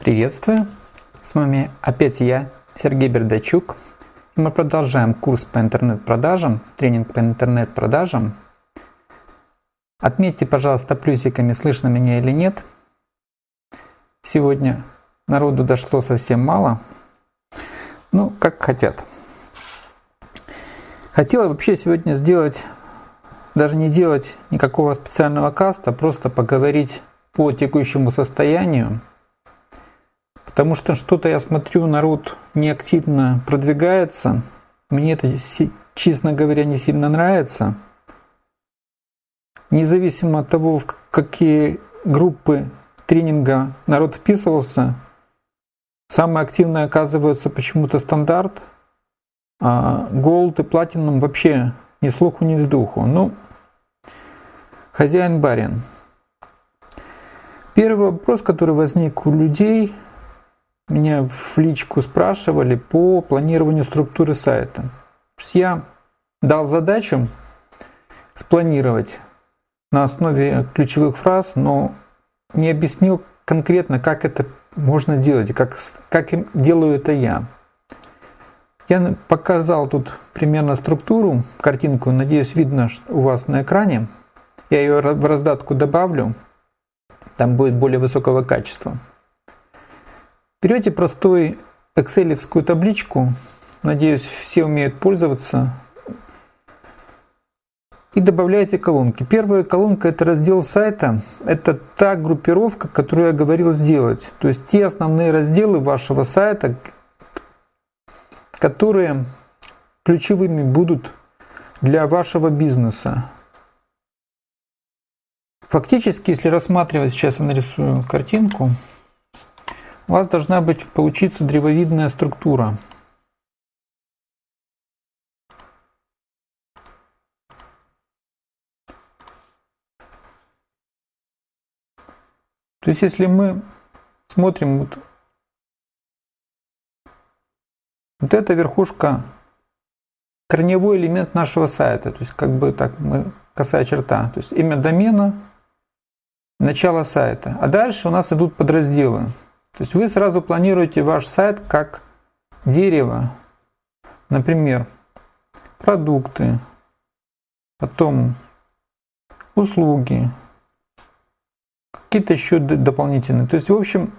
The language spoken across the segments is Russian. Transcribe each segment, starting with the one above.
Приветствую! С вами опять я, Сергей Бердачук. Мы продолжаем курс по интернет-продажам, тренинг по интернет-продажам. Отметьте, пожалуйста, плюсиками, слышно меня или нет. Сегодня народу дошло совсем мало. Ну, как хотят. Хотела вообще сегодня сделать, даже не делать никакого специального каста, просто поговорить по текущему состоянию Потому что что-то я смотрю, народ неактивно продвигается. Мне это, честно говоря, не сильно нравится. Независимо от того, в какие группы тренинга народ вписывался, самые активные оказываются почему-то стандарт, а Gold и Platinum вообще ни слуху, ни вздуху. Ну, хозяин барин. Первый вопрос, который возник у людей – меня в личку спрашивали по планированию структуры сайта. Я дал задачу спланировать на основе ключевых фраз, но не объяснил конкретно, как это можно делать, как, как делаю это я. Я показал тут примерно структуру, картинку, надеюсь, видно у вас на экране. Я ее в раздатку добавлю, там будет более высокого качества. Берете простой экселевскую табличку, надеюсь, все умеют пользоваться, и добавляете колонки. Первая колонка это раздел сайта, это та группировка, которую я говорил сделать. То есть те основные разделы вашего сайта, которые ключевыми будут для вашего бизнеса. Фактически, если рассматривать, сейчас я нарисую картинку, у вас должна быть получиться древовидная структура. То есть если мы смотрим вот, вот эта верхушка, корневой элемент нашего сайта, то есть как бы так мы косая черта, то есть имя домена, начало сайта. А дальше у нас идут подразделы. То есть вы сразу планируете ваш сайт как дерево. Например, продукты, потом услуги, какие-то еще дополнительные. То есть, в общем,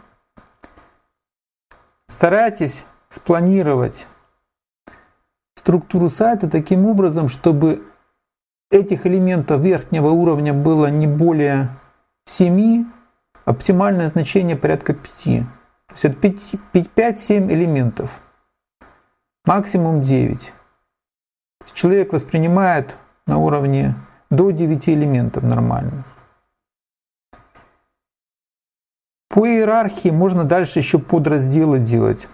старайтесь спланировать структуру сайта таким образом, чтобы этих элементов верхнего уровня было не более 7, Оптимальное значение порядка 5. То есть это 5-7 элементов. Максимум 9. Человек воспринимает на уровне до 9 элементов нормально. По иерархии можно дальше еще подразделы делать.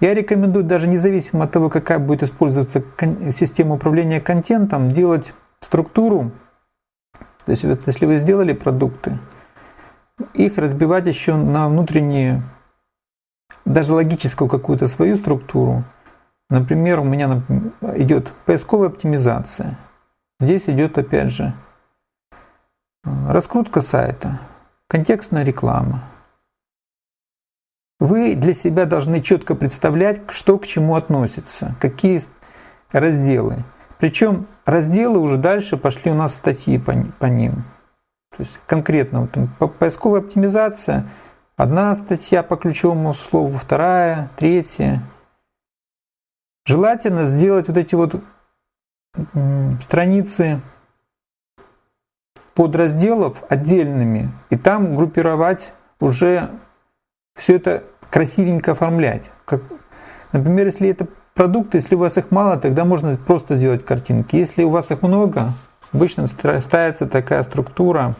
Я рекомендую даже независимо от того, какая будет использоваться система управления контентом, делать структуру. То есть если вы сделали продукты, их разбивать еще на внутренние, даже логическую какую-то свою структуру. Например, у меня идет поисковая оптимизация. Здесь идет опять же раскрутка сайта, контекстная реклама. Вы для себя должны четко представлять, что к чему относится, какие разделы. Причем разделы уже дальше пошли у нас статьи по, по ним. То есть конкретно вот, поисковая оптимизация, одна статья по ключевому слову, вторая, третья. Желательно сделать вот эти вот страницы подразделов отдельными и там группировать уже все это красивенько оформлять. Как, например, если это продукты, если у вас их мало, тогда можно просто сделать картинки. Если у вас их много, Обычно ставится такая структура.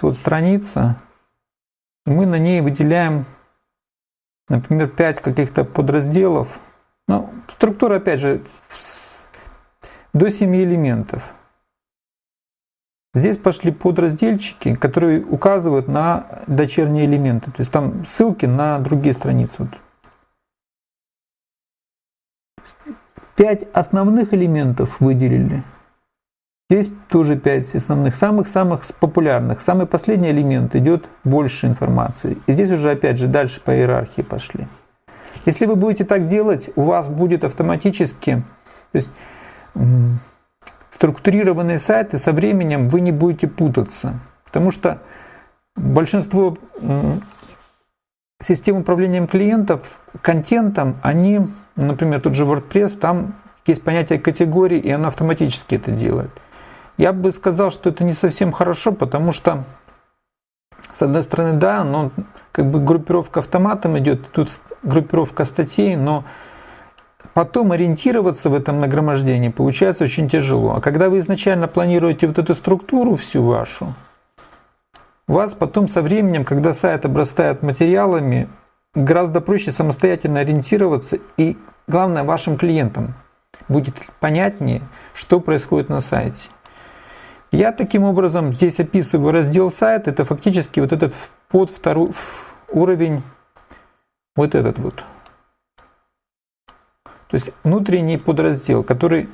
Вот страница. Мы на ней выделяем, например, 5 каких-то подразделов. Ну, структура, опять же, до 7 элементов. Здесь пошли подразделчики, которые указывают на дочерние элементы. То есть там ссылки на другие страницы. Вот Пять основных элементов выделили. Здесь тоже 5 основных, самых-самых популярных. Самый последний элемент идет больше информации. И здесь уже опять же дальше по иерархии пошли. Если вы будете так делать, у вас будет автоматически, то есть структурированные сайты со временем вы не будете путаться. Потому что большинство систем управления клиентов контентом, они, например, тот же WordPress, там есть понятие категории, и она автоматически это делает. Я бы сказал, что это не совсем хорошо, потому что, с одной стороны, да, но как бы группировка автоматом идет, тут группировка статей, но потом ориентироваться в этом нагромождении получается очень тяжело. А когда вы изначально планируете вот эту структуру всю вашу, вас потом со временем, когда сайт обрастает материалами, гораздо проще самостоятельно ориентироваться и, главное, вашим клиентам будет понятнее, что происходит на сайте. Я таким образом здесь описываю раздел сайт, это фактически вот этот под второй уровень, вот этот вот. То есть внутренний подраздел, который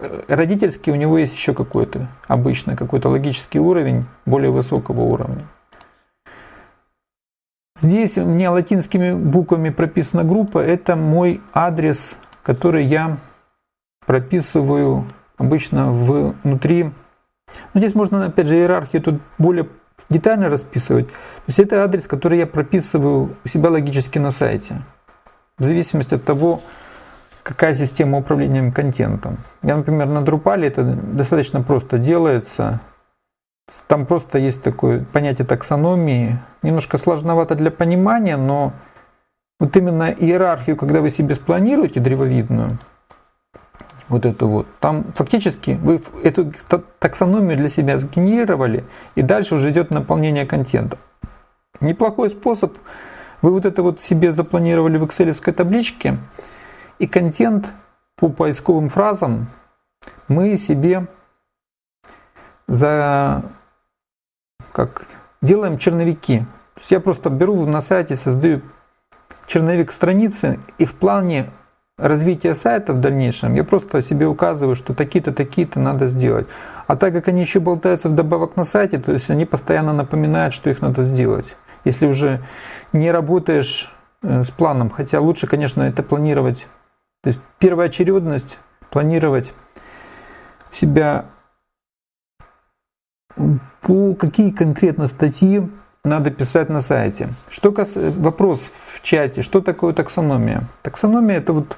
э, родительский, у него есть еще какой-то обычно, какой-то логический уровень более высокого уровня. Здесь у меня латинскими буквами прописана группа, это мой адрес, который я прописываю обычно внутри но здесь можно, опять же, иерархию тут более детально расписывать. То есть это адрес, который я прописываю у себя логически на сайте. В зависимости от того, какая система управления контентом. Я, например, на Drupal это достаточно просто делается. Там просто есть такое понятие таксономии. Немножко сложновато для понимания, но вот именно иерархию, когда вы себе спланируете древовидную, вот эту вот. Там фактически вы эту таксономию для себя сгенерировали, и дальше уже идет наполнение контента. Неплохой способ. Вы вот это вот себе запланировали в excel табличке, и контент по поисковым фразам мы себе за как делаем черновики. То есть я просто беру на сайте, создаю черновик страницы и в плане развития сайта в дальнейшем, я просто себе указываю, что такие-то, такие-то надо сделать. А так как они еще болтаются вдобавок на сайте, то есть они постоянно напоминают, что их надо сделать. Если уже не работаешь э, с планом, хотя лучше, конечно, это планировать. То есть первая очередность планировать себя по какие конкретно статьи надо писать на сайте. Что кас... Вопрос в чате, что такое таксономия? Таксономия это вот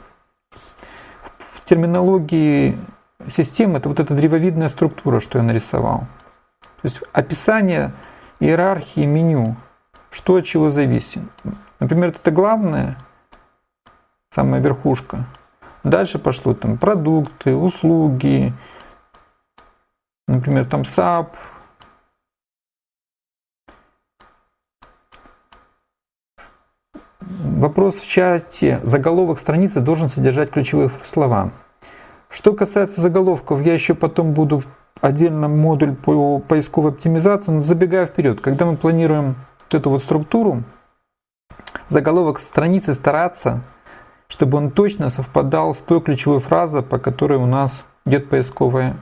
терминологии системы это вот эта древовидная структура, что я нарисовал. То есть описание иерархии меню, что от чего зависит. Например, это главное, самая верхушка. Дальше пошло там продукты, услуги, например, там SAP, Вопрос в чате. Заголовок страницы должен содержать ключевые слова. Что касается заголовков, я еще потом буду отдельно модуль по поисковой оптимизации, но забегая вперед, когда мы планируем эту вот структуру, заголовок страницы стараться, чтобы он точно совпадал с той ключевой фразой, по которой у нас идет поисковая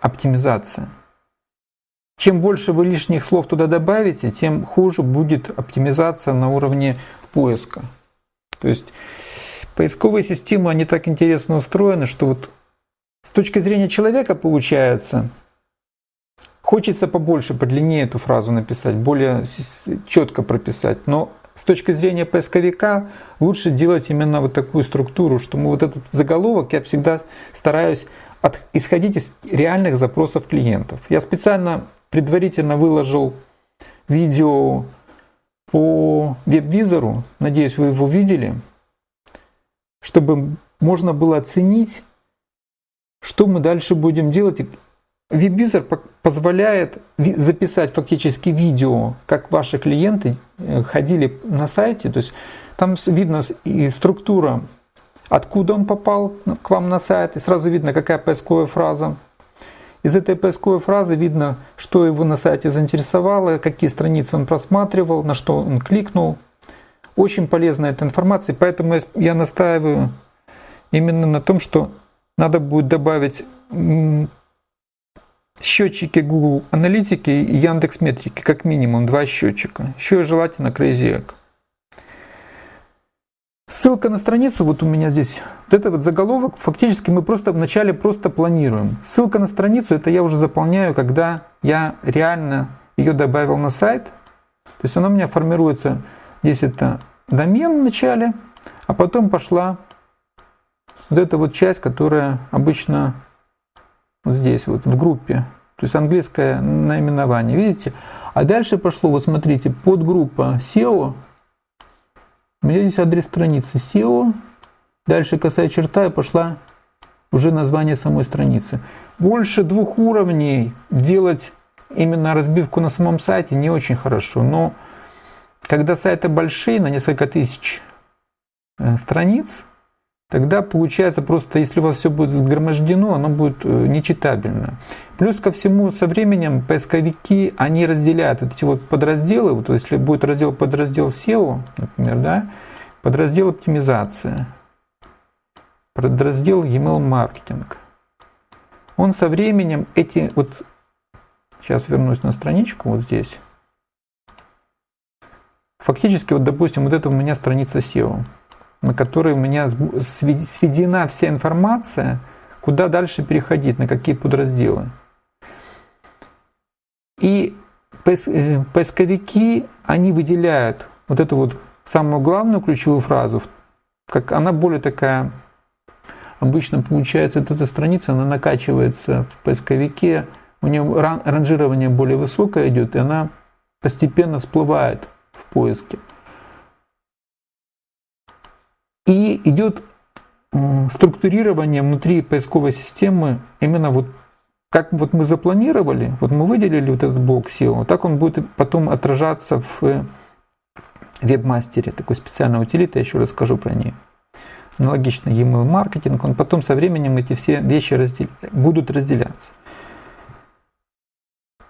оптимизация. Чем больше вы лишних слов туда добавите, тем хуже будет оптимизация на уровне поиска. То есть поисковые системы, они так интересно устроены, что вот с точки зрения человека получается, хочется побольше, подлиннее эту фразу написать, более четко прописать, но с точки зрения поисковика лучше делать именно вот такую структуру, что мы вот этот заголовок я всегда стараюсь от, исходить из реальных запросов клиентов. Я специально предварительно выложил видео по веб-визору, надеюсь, вы его видели, чтобы можно было оценить, что мы дальше будем делать. Веб-визор позволяет записать фактически видео, как ваши клиенты э, ходили на сайте. То есть там видно и структура, откуда он попал к вам на сайт, и сразу видно, какая поисковая фраза. Из этой поисковой фразы видно, что его на сайте заинтересовало, какие страницы он просматривал, на что он кликнул. Очень полезная эта информация, поэтому я настаиваю именно на том, что надо будет добавить счетчики Google Аналитики и Яндекс Метрики, как минимум два счетчика. Еще и желательно Crazy Egg. Ссылка на страницу, вот у меня здесь, вот это вот заголовок, фактически мы просто вначале просто планируем. Ссылка на страницу, это я уже заполняю, когда я реально ее добавил на сайт. То есть она у меня формируется, здесь это домен в начале, а потом пошла вот эта вот часть, которая обычно вот здесь вот в группе, то есть английское наименование, видите? А дальше пошло, вот смотрите, подгруппа SEO, у меня здесь адрес страницы SEO, дальше косая черта и пошла уже название самой страницы. Больше двух уровней делать именно разбивку на самом сайте не очень хорошо, но когда сайты большие, на несколько тысяч э, страниц, тогда получается просто, если у вас все будет сгромождено, оно будет э, нечитабельно. Плюс ко всему, со временем поисковики, они разделяют вот эти вот подразделы, вот если будет раздел подраздел SEO, например, да, подраздел оптимизация, подраздел email маркетинг. Он со временем эти вот, сейчас вернусь на страничку вот здесь, фактически вот допустим вот это у меня страница SEO на которой у меня сведена вся информация, куда дальше переходить, на какие подразделы. И э, поисковики, они выделяют вот эту вот самую главную ключевую фразу, как она более такая, обычно получается, вот эта страница, она накачивается в поисковике, у нее ранжирование более высокое идет, и она постепенно всплывает в поиске. И идет структурирование внутри поисковой системы именно вот как вот мы запланировали, вот мы выделили вот этот блок SEO, так он будет потом отражаться в вебмастере, такой специальной утилиты, я еще расскажу про нее. Аналогично email маркетинг, он потом со временем эти все вещи раздел... будут разделяться.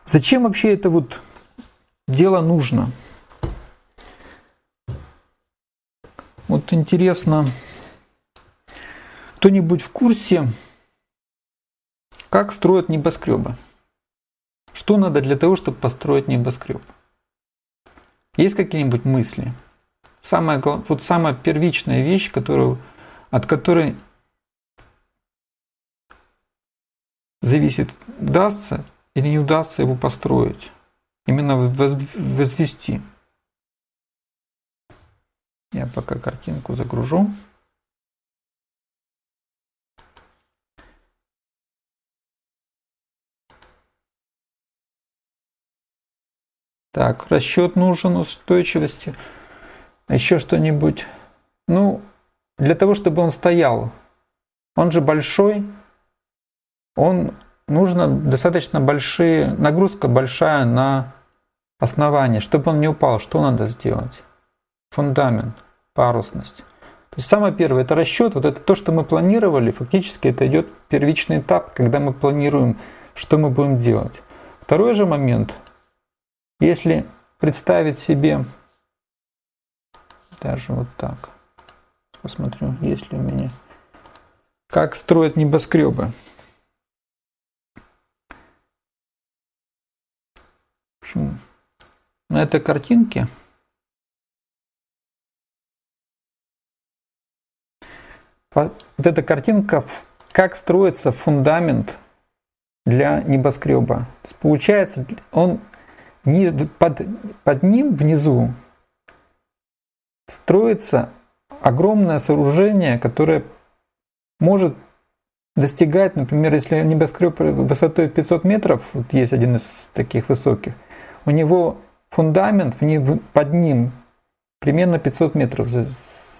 Зачем вообще это вот дело нужно? Вот интересно, кто-нибудь в курсе, как строят небоскребы? Что надо для того, чтобы построить небоскреб? Есть какие-нибудь мысли? Самая, вот самая первичная вещь, которую, от которой зависит, удастся или не удастся его построить, именно возвести. Я пока картинку загружу. Так, расчет нужен устойчивости. Еще что-нибудь. Ну, для того, чтобы он стоял. Он же большой. Он нужно достаточно большие, нагрузка большая на основание. Чтобы он не упал, что надо сделать? Фундамент парусность. То есть самое первое это расчет, вот это то, что мы планировали, фактически это идет первичный этап, когда мы планируем, что мы будем делать. Второй же момент, если представить себе даже вот так, посмотрю, есть ли у меня, как строят небоскребы. Общем, на этой картинке Вот эта картинка, как строится фундамент для небоскреба. Получается, он под, под ним внизу строится огромное сооружение, которое может достигать, например, если небоскреб высотой 500 метров, вот есть один из таких высоких, у него фундамент под ним примерно 500 метров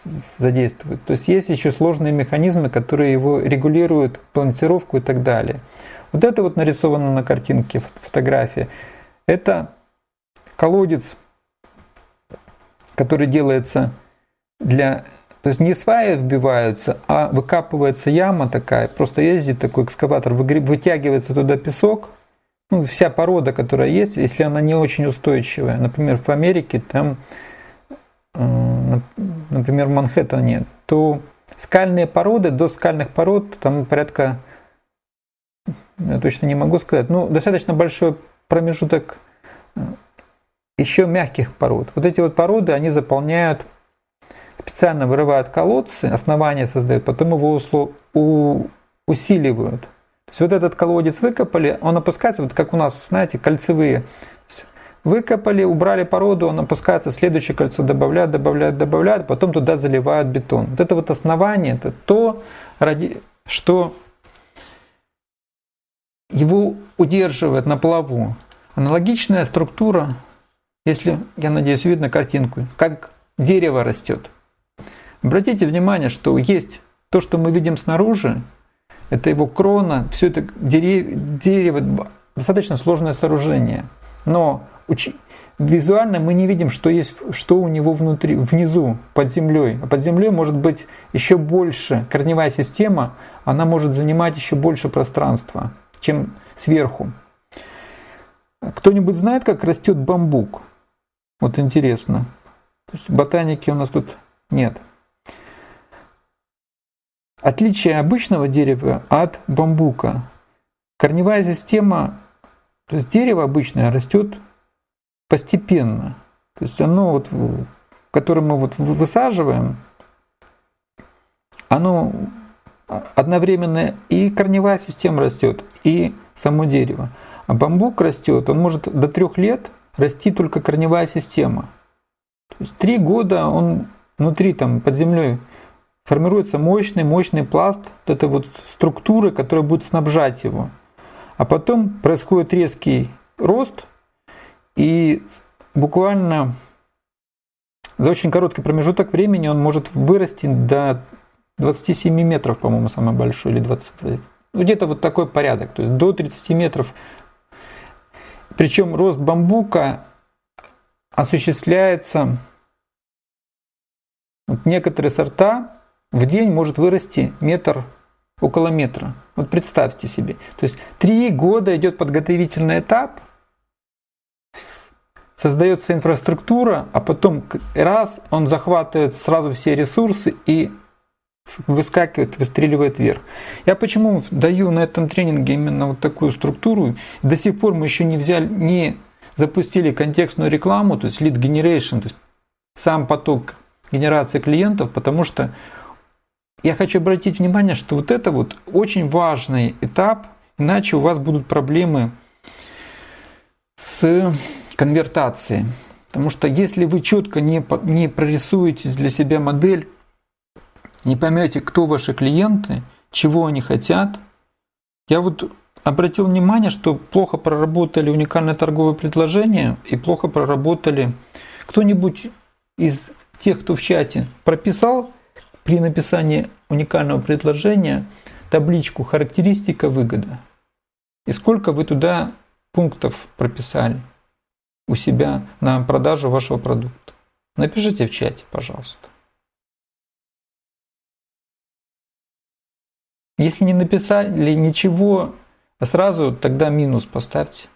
задействует. То есть есть еще сложные механизмы, которые его регулируют, планировку и так далее. Вот это вот нарисовано на картинке, фотография. Это колодец, который делается для... То есть не сваи вбиваются, а выкапывается яма такая, просто ездит такой экскаватор, вытягивается туда песок, ну, вся порода, которая есть, если она не очень устойчивая. Например, в Америке там Э, например, в Манхэттене, то скальные породы, до скальных пород, там порядка я точно не могу сказать, ну, достаточно большой промежуток э, еще мягких пород. Вот эти вот породы, они заполняют, специально вырывают колодцы, основания создают, потом его усиливают. То есть вот этот колодец выкопали, он опускается, вот как у нас, знаете, кольцевые. Выкопали, убрали породу, он опускается, следующее кольцо добавляют, добавляют, добавляют, потом туда заливают бетон. Вот это вот основание, это то, ради, что его удерживает на плаву. Аналогичная структура, если, я надеюсь, видно картинку, как дерево растет. Обратите внимание, что есть то, что мы видим снаружи, это его крона, все это дерево, достаточно сложное сооружение. Но визуально мы не видим, что есть, что у него внутри, внизу, под землей. А под землей может быть еще больше. Корневая система, она может занимать еще больше пространства, чем сверху. Кто-нибудь знает, как растет бамбук? Вот интересно. То есть ботаники у нас тут нет. Отличие обычного дерева от бамбука. Корневая система, то есть дерево обычное растет постепенно. То есть оно, вот, которое мы вот высаживаем, оно одновременно и корневая система растет, и само дерево. А бамбук растет, он может до трех лет расти только корневая система. То есть три года он внутри, там, под землей формируется мощный, мощный пласт вот этой вот структуры, которая будет снабжать его. А потом происходит резкий рост, и буквально за очень короткий промежуток времени он может вырасти до 27 метров, по-моему, самый большой, или 20, ну, где-то вот такой порядок, то есть до 30 метров. Причем рост бамбука осуществляется, вот некоторые сорта в день может вырасти метр, около метра. Вот представьте себе. То есть три года идет подготовительный этап – создается инфраструктура, а потом раз он захватывает сразу все ресурсы и выскакивает, выстреливает вверх. Я почему даю на этом тренинге именно вот такую структуру? До сих пор мы еще не взяли, не запустили контекстную рекламу, то есть lead generation, то есть сам поток генерации клиентов, потому что я хочу обратить внимание, что вот это вот очень важный этап, иначе у вас будут проблемы с конвертации. Потому что если вы четко не, не прорисуете для себя модель, не поймете, кто ваши клиенты, чего они хотят, я вот обратил внимание, что плохо проработали уникальное торговое предложение и плохо проработали кто-нибудь из тех, кто в чате прописал при написании уникального предложения табличку характеристика выгода. И сколько вы туда пунктов прописали у себя на продажу вашего продукта? Напишите в чате, пожалуйста. Если не написали ничего, сразу тогда минус поставьте.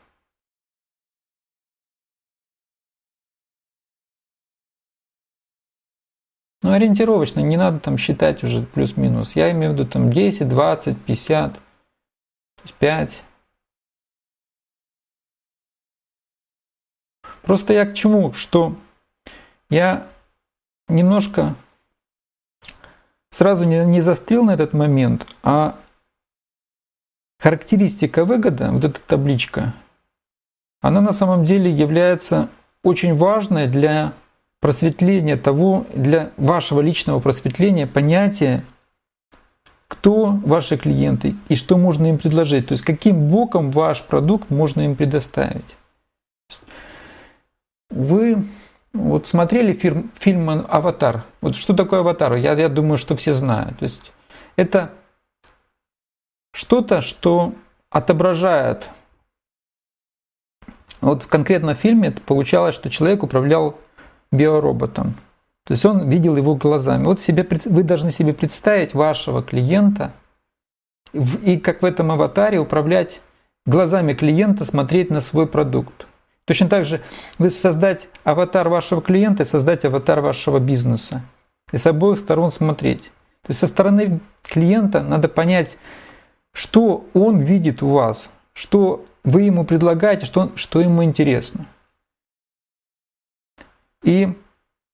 Ну, ориентировочно, не надо там считать уже плюс-минус. Я имею в виду там 10, 20, 50, 5. Просто я к чему? Что я немножко сразу не, не застрял на этот момент, а характеристика выгода, вот эта табличка, она на самом деле является очень важной для просветления того, для вашего личного просветления понятия, кто ваши клиенты и что можно им предложить. То есть каким боком ваш продукт можно им предоставить. Вы вот смотрели фильм, фильм «Аватар». Вот что такое «Аватар»? Я, я думаю, что все знают. То есть это что-то, что отображает. Вот в конкретном фильме получалось, что человек управлял биороботом. То есть он видел его глазами. Вот себе, вы должны себе представить вашего клиента и как в этом аватаре управлять глазами клиента, смотреть на свой продукт. Точно так же вы создать аватар вашего клиента и создать аватар вашего бизнеса. И с обоих сторон смотреть. То есть со стороны клиента надо понять, что он видит у вас, что вы ему предлагаете, что, что ему интересно. И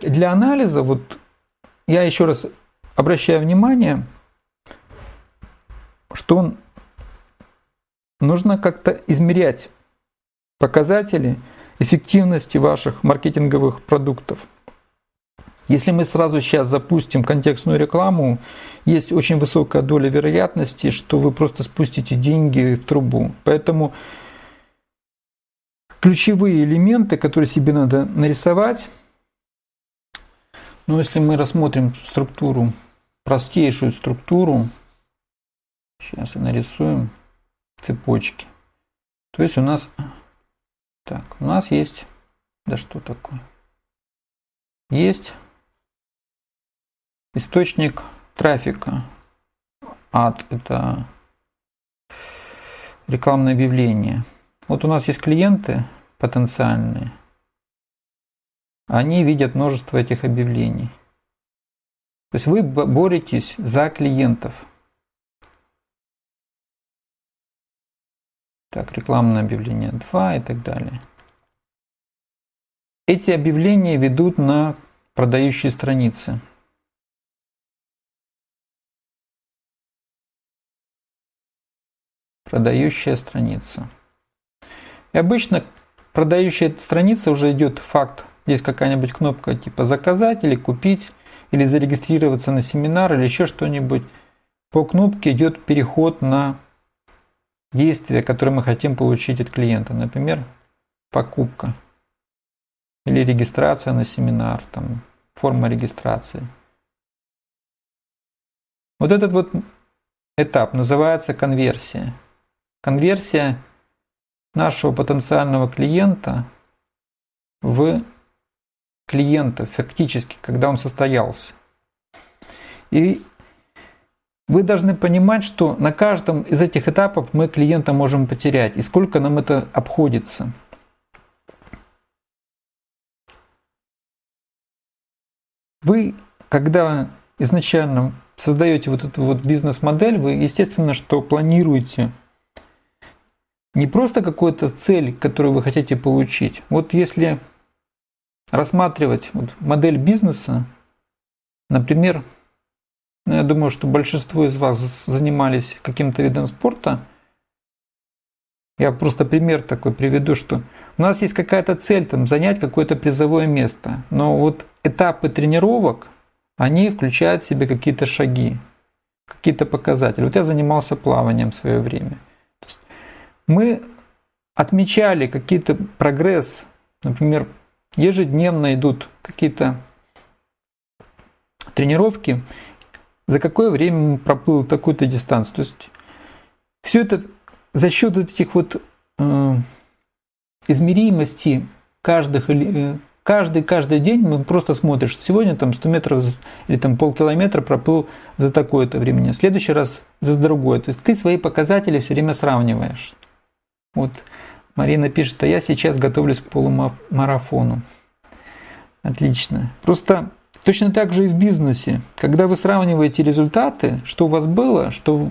для анализа, вот я еще раз обращаю внимание, что нужно как-то измерять показатели эффективности ваших маркетинговых продуктов. Если мы сразу сейчас запустим контекстную рекламу, есть очень высокая доля вероятности, что вы просто спустите деньги в трубу. Поэтому ключевые элементы, которые себе надо нарисовать, ну если мы рассмотрим структуру, простейшую структуру, сейчас нарисуем цепочки. То есть у нас, так, у нас есть, да что такое, есть источник трафика. Ад – это рекламное объявление. Вот у нас есть клиенты потенциальные. Они видят множество этих объявлений. То есть вы боретесь за клиентов. Так, рекламное объявление 2 и так далее. Эти объявления ведут на продающие страницы. продающая страница. И обычно продающая страница уже идет факт. Есть какая-нибудь кнопка типа заказать или купить, или зарегистрироваться на семинар, или еще что-нибудь. По кнопке идет переход на действие, которое мы хотим получить от клиента. Например, покупка или регистрация на семинар, там, форма регистрации. Вот этот вот этап называется конверсия. Конверсия нашего потенциального клиента в клиента фактически, когда он состоялся. И вы должны понимать, что на каждом из этих этапов мы клиента можем потерять, и сколько нам это обходится. Вы, когда изначально создаете вот эту вот бизнес-модель, вы, естественно, что планируете не просто какую-то цель, которую вы хотите получить. Вот если рассматривать вот модель бизнеса, например, я думаю, что большинство из вас занимались каким-то видом спорта. Я просто пример такой приведу, что у нас есть какая-то цель там занять какое-то призовое место, но вот этапы тренировок, они включают в себе какие-то шаги, какие-то показатели. Вот я занимался плаванием в свое время – мы отмечали какие-то прогресс, например, ежедневно идут какие-то тренировки, за какое время проплыл такую-то дистанцию. То есть все это за счет этих вот э, измеримости каждых, э, каждый, каждый день мы просто смотришь, сегодня там 100 метров или там полкилометра проплыл за такое-то время, в следующий раз за другое. То есть ты свои показатели все время сравниваешь. Вот Марина пишет, а я сейчас готовлюсь к полумарафону. Отлично. Просто точно так же и в бизнесе. Когда вы сравниваете результаты, что у вас было, что,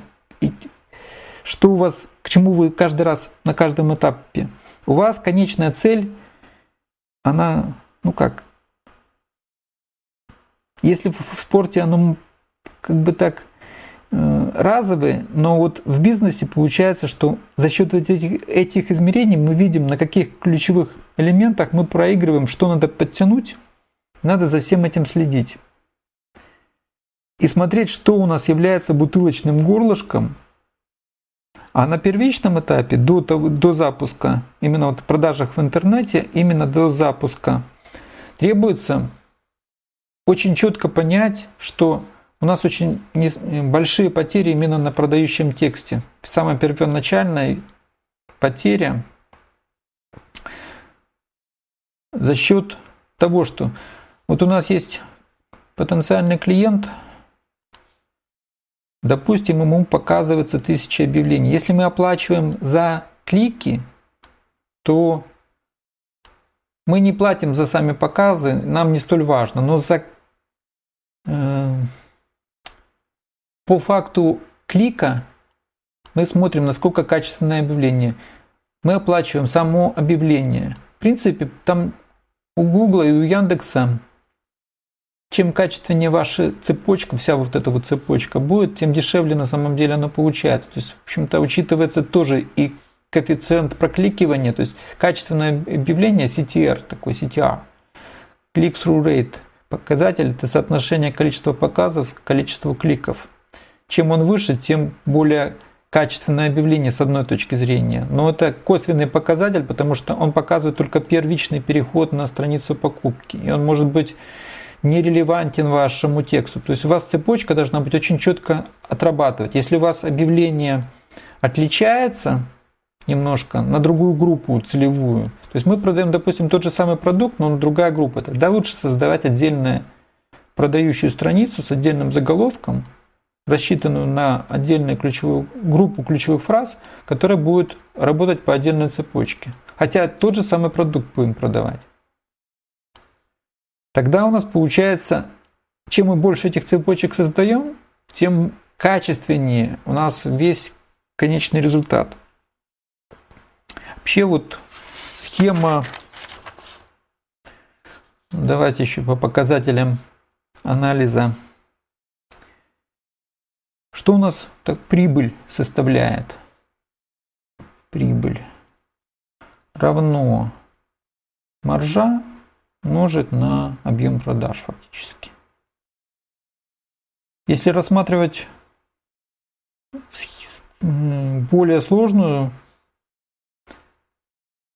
что у вас, к чему вы каждый раз на каждом этапе, у вас конечная цель, она, ну как, если в спорте оно как бы так Э, разовые, но вот в бизнесе получается, что за счет этих, этих измерений мы видим, на каких ключевых элементах мы проигрываем, что надо подтянуть, надо за всем этим следить. И смотреть, что у нас является бутылочным горлышком, а на первичном этапе, до, до запуска, именно вот в продажах в интернете, именно до запуска, требуется очень четко понять, что у нас очень большие потери именно на продающем тексте. Самая первоначальная потеря за счет того, что вот у нас есть потенциальный клиент, допустим, ему показывается тысяча объявлений. Если мы оплачиваем за клики, то мы не платим за сами показы, нам не столь важно, но за э, по факту клика Мы смотрим, насколько качественное объявление. Мы оплачиваем само объявление. В принципе, там у Гугла и у Яндекса чем качественнее ваша цепочка, вся вот эта вот цепочка будет, тем дешевле на самом деле она получается. То есть, в общем-то, учитывается тоже и коэффициент прокликивания, то есть качественное объявление CTR, такой CTR, click-through rate, показатель это соотношение количества показов к количеству кликов. Чем он выше, тем более качественное объявление с одной точки зрения. Но это косвенный показатель, потому что он показывает только первичный переход на страницу покупки. И он может быть нерелевантен вашему тексту. То есть у вас цепочка должна быть очень четко отрабатывать. Если у вас объявление отличается немножко на другую группу целевую, то есть мы продаем, допустим, тот же самый продукт, но на другая группа, тогда лучше создавать отдельную продающую страницу с отдельным заголовком, рассчитанную на отдельную ключевую группу ключевых фраз, которая будет работать по отдельной цепочке. Хотя тот же самый продукт будем продавать. Тогда у нас получается, чем мы больше этих цепочек создаем, тем качественнее у нас весь конечный результат. Вообще вот схема, давайте еще по показателям анализа. Что у нас так прибыль составляет? Прибыль равно маржа умножить на объем продаж фактически. Если рассматривать более сложную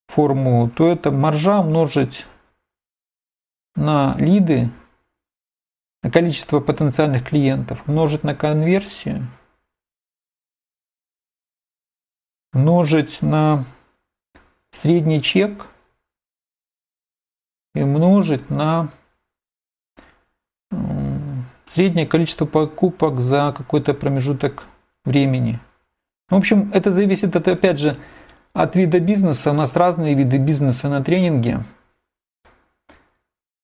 форму, то это маржа умножить на лиды, на количество потенциальных клиентов, умножить на конверсию, умножить на средний чек – и умножить на среднее количество покупок за какой-то промежуток времени. В общем, это зависит, от, опять же, от вида бизнеса. У нас разные виды бизнеса на тренинге.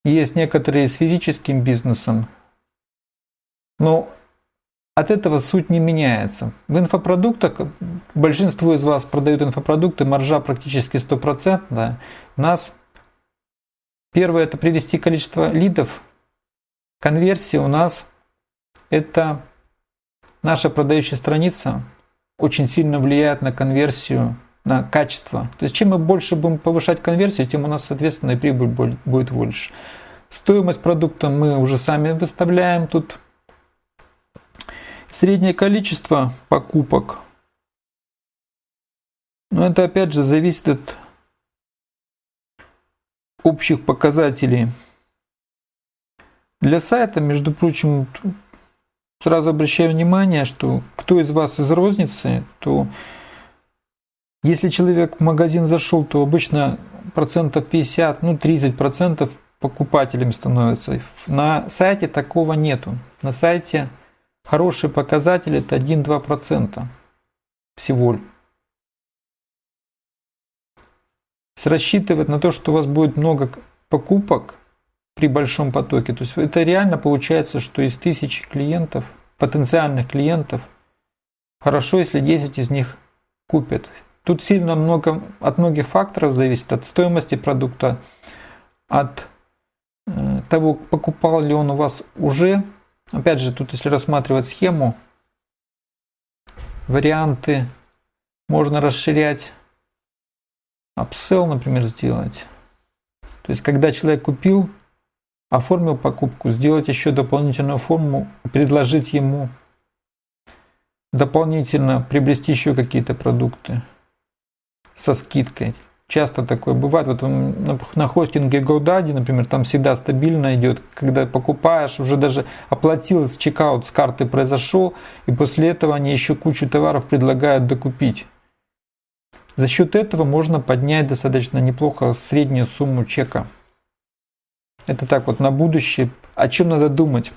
Есть некоторые с физическим бизнесом, но от этого суть не меняется. В инфопродуктах большинство из вас продают инфопродукты, маржа практически стопроцентная. У нас Первое – это привести количество лидов. Конверсия у нас – это наша продающая страница очень сильно влияет на конверсию, на качество. То есть чем мы больше будем повышать конверсию, тем у нас, соответственно, и прибыль будет больше. Стоимость продукта мы уже сами выставляем тут. Среднее количество покупок. Но это опять же зависит от общих показателей. Для сайта, между прочим, сразу обращаю внимание, что кто из вас из розницы, то если человек в магазин зашел, то обычно процентов 50, ну 30 процентов покупателями становится. На сайте такого нету. На сайте хороший показатель это 1-2 процента всего рассчитывать на то, что у вас будет много покупок при большом потоке. То есть это реально получается, что из тысячи клиентов, потенциальных клиентов, хорошо, если 10 из них купят. Тут сильно много, от многих факторов зависит, от стоимости продукта, от э, того, покупал ли он у вас уже. Опять же, тут если рассматривать схему, варианты можно расширять апсел, например, сделать. То есть, когда человек купил, оформил покупку, сделать еще дополнительную форму, предложить ему дополнительно приобрести еще какие-то продукты со скидкой. Часто такое бывает. Вот на хостинге GoDaddy, например, там всегда стабильно идет, когда покупаешь, уже даже оплатил с чекаут с карты произошел, и после этого они еще кучу товаров предлагают докупить. За счет этого можно поднять достаточно неплохо среднюю сумму чека. Это так вот на будущее. О чем надо думать?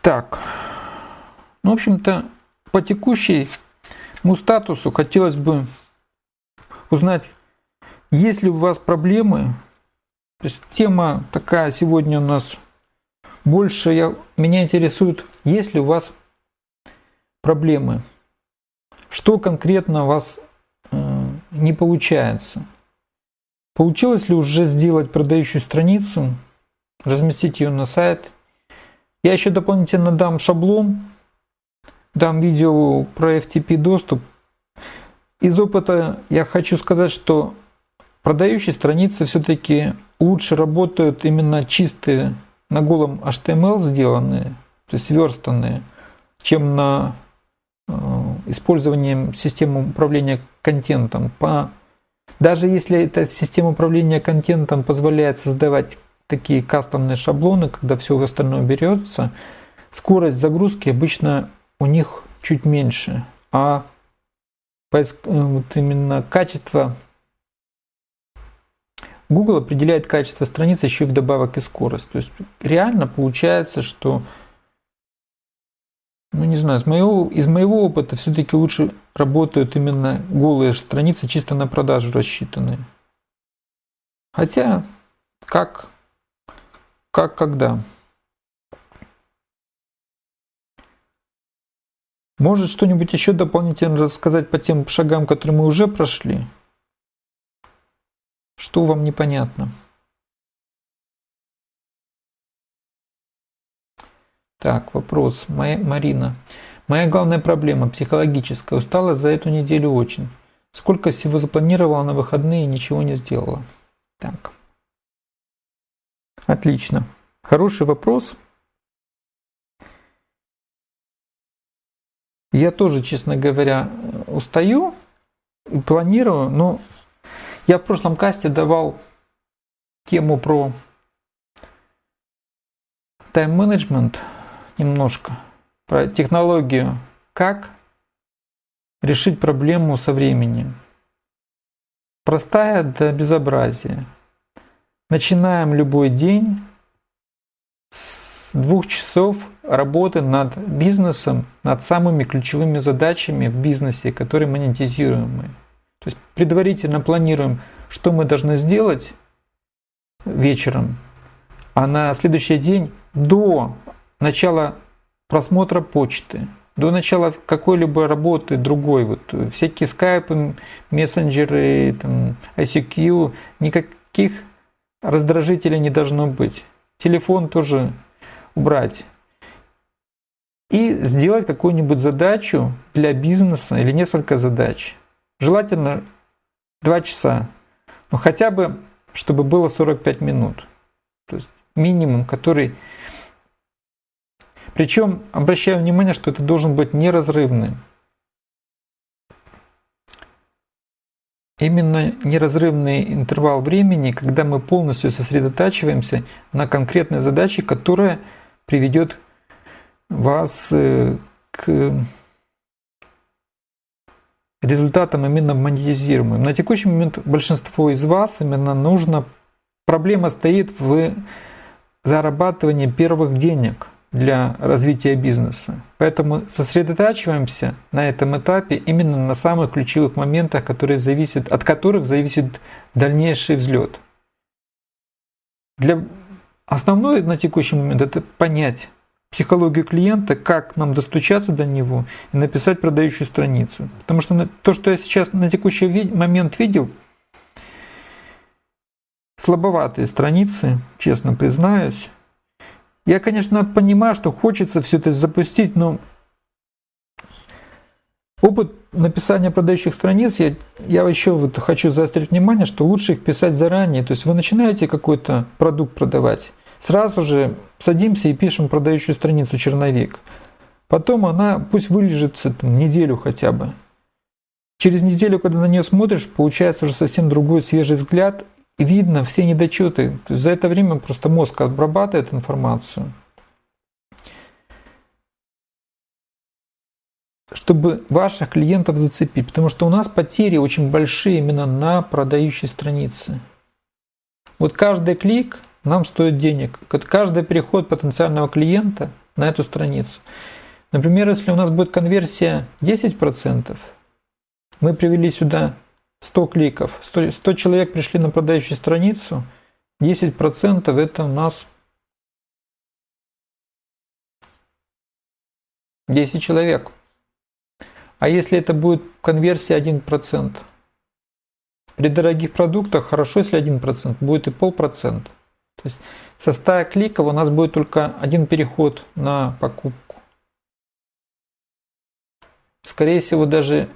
Так. Ну, в общем-то, по текущему статусу хотелось бы узнать, есть ли у вас проблемы. То есть тема такая сегодня у нас больше. Я, меня интересует, есть ли у вас проблемы? Что конкретно у вас э, не получается? Получилось ли уже сделать продающую страницу, разместить ее на сайт? Я еще дополнительно дам шаблон, дам видео про FTP доступ. Из опыта я хочу сказать, что продающие страницы все-таки лучше работают именно чистые, на голом HTML сделанные, то есть сверстанные, чем на использованием системы управления контентом. По, даже если эта система управления контентом позволяет создавать такие кастомные шаблоны, когда все остальное берется, скорость загрузки обычно у них чуть меньше, а э, вот именно качество Google определяет качество страницы еще и вдобавок и скорость. То есть реально получается, что ну не знаю, из моего, из моего опыта все-таки лучше работают именно голые страницы, чисто на продажу рассчитанные. Хотя, как, как когда. Может что-нибудь еще дополнительно рассказать по тем шагам, которые мы уже прошли? Что вам непонятно? Так, вопрос. Моя, Марина. Моя главная проблема психологическая. Устала за эту неделю очень. Сколько всего запланировала на выходные и ничего не сделала. Так. Отлично. Хороший вопрос. Я тоже, честно говоря, устаю и планирую, но я в прошлом касте давал тему про тайм-менеджмент немножко, про технологию, как решить проблему со временем. Простая до безобразия. Начинаем любой день с двух часов работы над бизнесом, над самыми ключевыми задачами в бизнесе, которые монетизируемые. То есть предварительно планируем, что мы должны сделать вечером, а на следующий день до начала просмотра почты, до начала какой-либо работы другой, вот всякие скайпы, мессенджеры, там, ICQ, никаких раздражителей не должно быть. Телефон тоже убрать. И сделать какую-нибудь задачу для бизнеса или несколько задач. Желательно 2 часа. Но хотя бы, чтобы было 45 минут. То есть минимум, который... Причем обращаю внимание, что это должен быть неразрывным. Именно неразрывный интервал времени, когда мы полностью сосредотачиваемся на конкретной задаче, которая приведет вас э, к результатам именно монетизируемым. На текущий момент большинство из вас именно нужно, проблема стоит в зарабатывании первых денег для развития бизнеса. Поэтому сосредотачиваемся на этом этапе именно на самых ключевых моментах, которые зависят, от которых зависит дальнейший взлет. Для основное на текущий момент это понять, психологию клиента, как нам достучаться до него и написать продающую страницу. Потому что то, что я сейчас на текущий момент видел, слабоватые страницы, честно признаюсь. Я, конечно, понимаю, что хочется все это запустить, но опыт написания продающих страниц, я, я еще вот хочу заострить внимание, что лучше их писать заранее. То есть вы начинаете какой-то продукт продавать, Сразу же садимся и пишем продающую страницу черновик. Потом она пусть вылежится там, неделю хотя бы. Через неделю, когда на нее смотришь, получается уже совсем другой свежий взгляд. Видно все недочеты. За это время просто мозг обрабатывает информацию. чтобы ваших клиентов зацепить. Потому что у нас потери очень большие именно на продающей странице. Вот каждый клик нам стоит денег. Каждый переход потенциального клиента на эту страницу. Например, если у нас будет конверсия 10%, мы привели сюда 100 кликов, 100, 100 человек пришли на продающую страницу, 10% это у нас 10 человек. А если это будет конверсия 1%? При дорогих продуктах хорошо, если 1%, будет и полпроцента. То есть со 100 кликов у нас будет только один переход на покупку. Скорее всего, даже,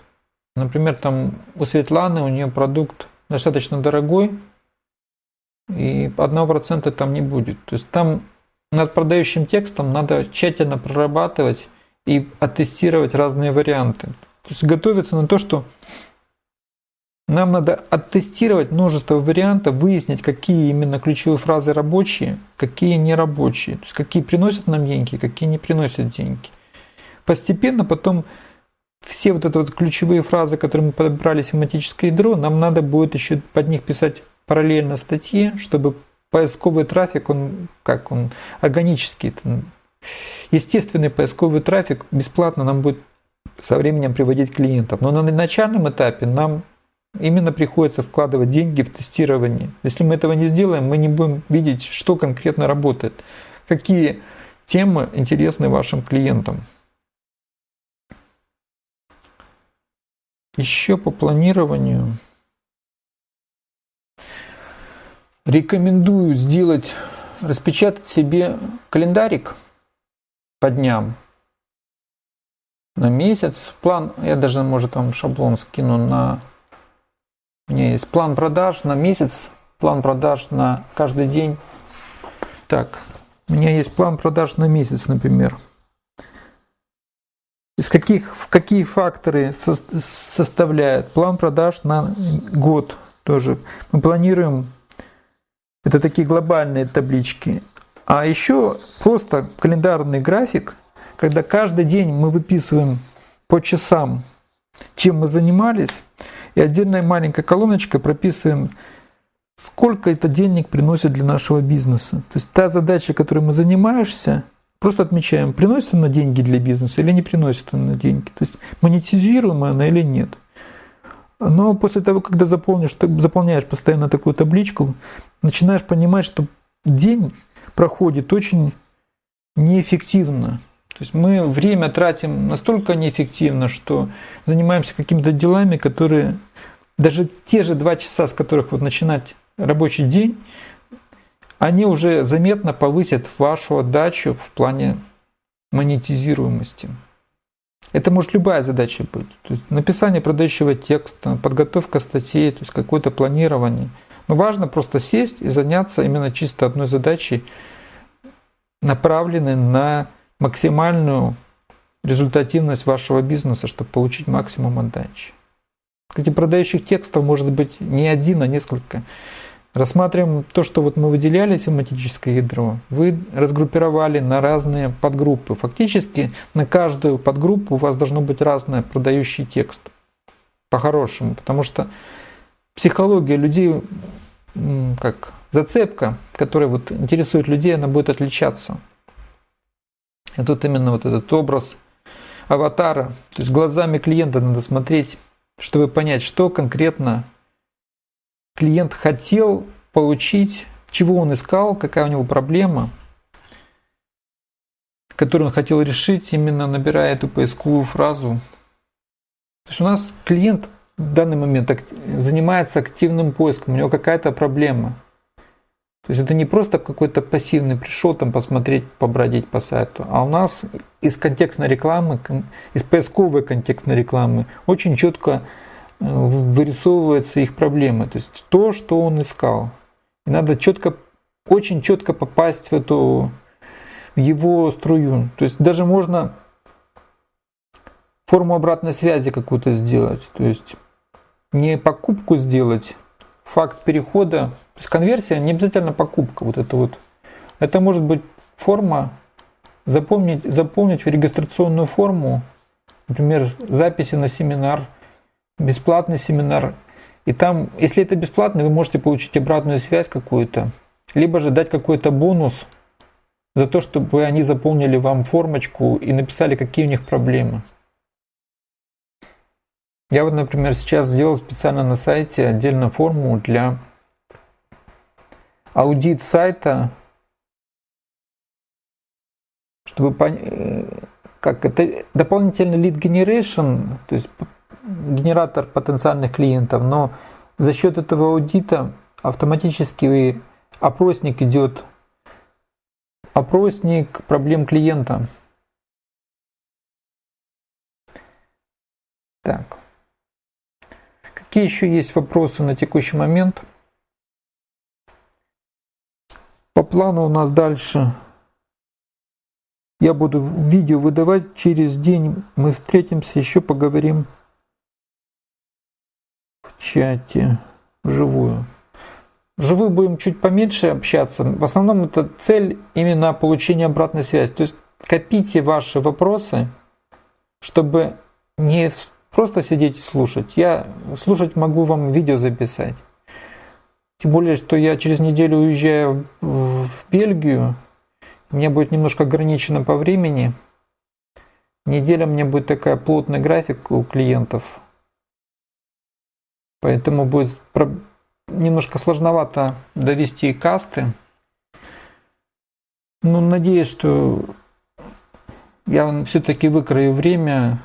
например, там у Светланы, у нее продукт достаточно дорогой, и 1% там не будет. То есть там над продающим текстом надо тщательно прорабатывать и оттестировать разные варианты. То есть готовиться на то, что нам надо оттестировать множество вариантов, выяснить, какие именно ключевые фразы рабочие, какие не рабочие, то есть какие приносят нам деньги, какие не приносят деньги. Постепенно потом все вот эти вот ключевые фразы, которые мы подобрали семантическое ядро, нам надо будет еще под них писать параллельно статьи, чтобы поисковый трафик, он как он органический, естественный поисковый трафик бесплатно нам будет со временем приводить клиентов. Но на начальном этапе нам именно приходится вкладывать деньги в тестирование. Если мы этого не сделаем, мы не будем видеть, что конкретно работает, какие темы интересны вашим клиентам. Еще по планированию рекомендую сделать, распечатать себе календарик по дням на месяц. План, я даже, может, вам шаблон скину на у меня есть план продаж на месяц, план продаж на каждый день. Так, у меня есть план продаж на месяц, например. Из каких, в какие факторы со, составляет план продаж на год тоже. Мы планируем, это такие глобальные таблички. А еще просто календарный график, когда каждый день мы выписываем по часам, чем мы занимались, и отдельная маленькая колоночка прописываем, сколько это денег приносит для нашего бизнеса. То есть та задача, которой мы занимаемся, просто отмечаем, приносит она деньги для бизнеса или не приносит она деньги. То есть монетизируема она или нет. Но после того, когда заполнишь, заполняешь постоянно такую табличку, начинаешь понимать, что день проходит очень неэффективно. То есть мы время тратим настолько неэффективно, что занимаемся какими-то делами, которые даже те же два часа, с которых вот начинать рабочий день, они уже заметно повысят вашу отдачу в плане монетизируемости. Это может любая задача быть. То есть написание продающего текста, подготовка статей, то есть какое-то планирование. Но важно просто сесть и заняться именно чисто одной задачей, направленной на максимальную результативность вашего бизнеса, чтобы получить максимум отдачи. Кстати, продающих текстов может быть не один, а несколько. Рассматриваем то, что вот мы выделяли тематическое ядро. Вы разгруппировали на разные подгруппы. Фактически на каждую подгруппу у вас должно быть разное продающий текст. По-хорошему. Потому что психология людей, как зацепка, которая вот интересует людей, она будет отличаться. И тут именно вот этот образ аватара, то есть глазами клиента надо смотреть, чтобы понять, что конкретно клиент хотел получить, чего он искал, какая у него проблема, которую он хотел решить, именно набирая эту поисковую фразу. То есть у нас клиент в данный момент занимается активным поиском, у него какая-то проблема – то есть это не просто какой-то пассивный пришел там посмотреть, побродить по сайту, а у нас из контекстной рекламы, из поисковой контекстной рекламы очень четко вырисовываются их проблемы. То есть то, что он искал. И надо четко, очень четко попасть в эту в его струю. То есть даже можно форму обратной связи какую-то сделать. То есть не покупку сделать, факт перехода то есть конверсия не обязательно покупка. Вот это вот. Это может быть форма, запомнить, заполнить в регистрационную форму, например, записи на семинар, бесплатный семинар. И там, если это бесплатно, вы можете получить обратную связь какую-то, либо же дать какой-то бонус за то, чтобы они заполнили вам формочку и написали, какие у них проблемы. Я вот, например, сейчас сделал специально на сайте отдельно форму для аудит сайта, чтобы понять, как это дополнительный lead generation, то есть генератор потенциальных клиентов, но за счет этого аудита автоматически опросник идет, опросник проблем клиента. Так. Какие еще есть вопросы на текущий момент? По плану у нас дальше я буду видео выдавать через день. Мы встретимся, еще поговорим чате вживую. Вживую будем чуть поменьше общаться. В основном это цель именно получения обратной связи. То есть копите ваши вопросы, чтобы не просто сидеть и слушать. Я слушать могу вам видео записать. Тем более, что я через неделю уезжаю в Бельгию. Меня будет немножко ограничено по времени. Неделя у меня будет такая плотный график у клиентов. Поэтому будет немножко сложновато довести касты. Но надеюсь, что я все-таки выкрою время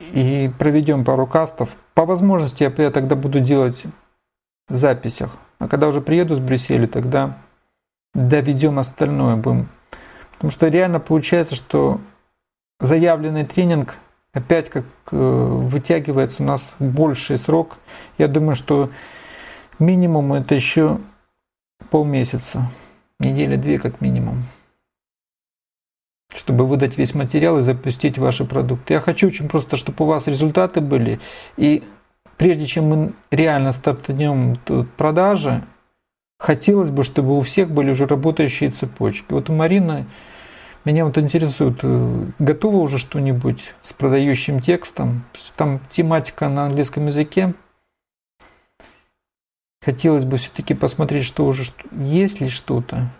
и проведем пару кастов. По возможности я тогда буду делать в записях. А когда уже приеду с Брюсселя, тогда доведем остальное будем. Потому что реально получается, что заявленный тренинг опять как э, вытягивается у нас больший срок. Я думаю, что минимум это еще полмесяца, недели две как минимум чтобы выдать весь материал и запустить ваши продукты. Я хочу очень просто, чтобы у вас результаты были. И прежде чем мы реально стартанем продажи, хотелось бы, чтобы у всех были уже работающие цепочки. Вот у Марины меня вот интересует, э, готово уже что-нибудь с продающим текстом? Там тематика на английском языке. Хотелось бы все-таки посмотреть, что уже есть ли что-то.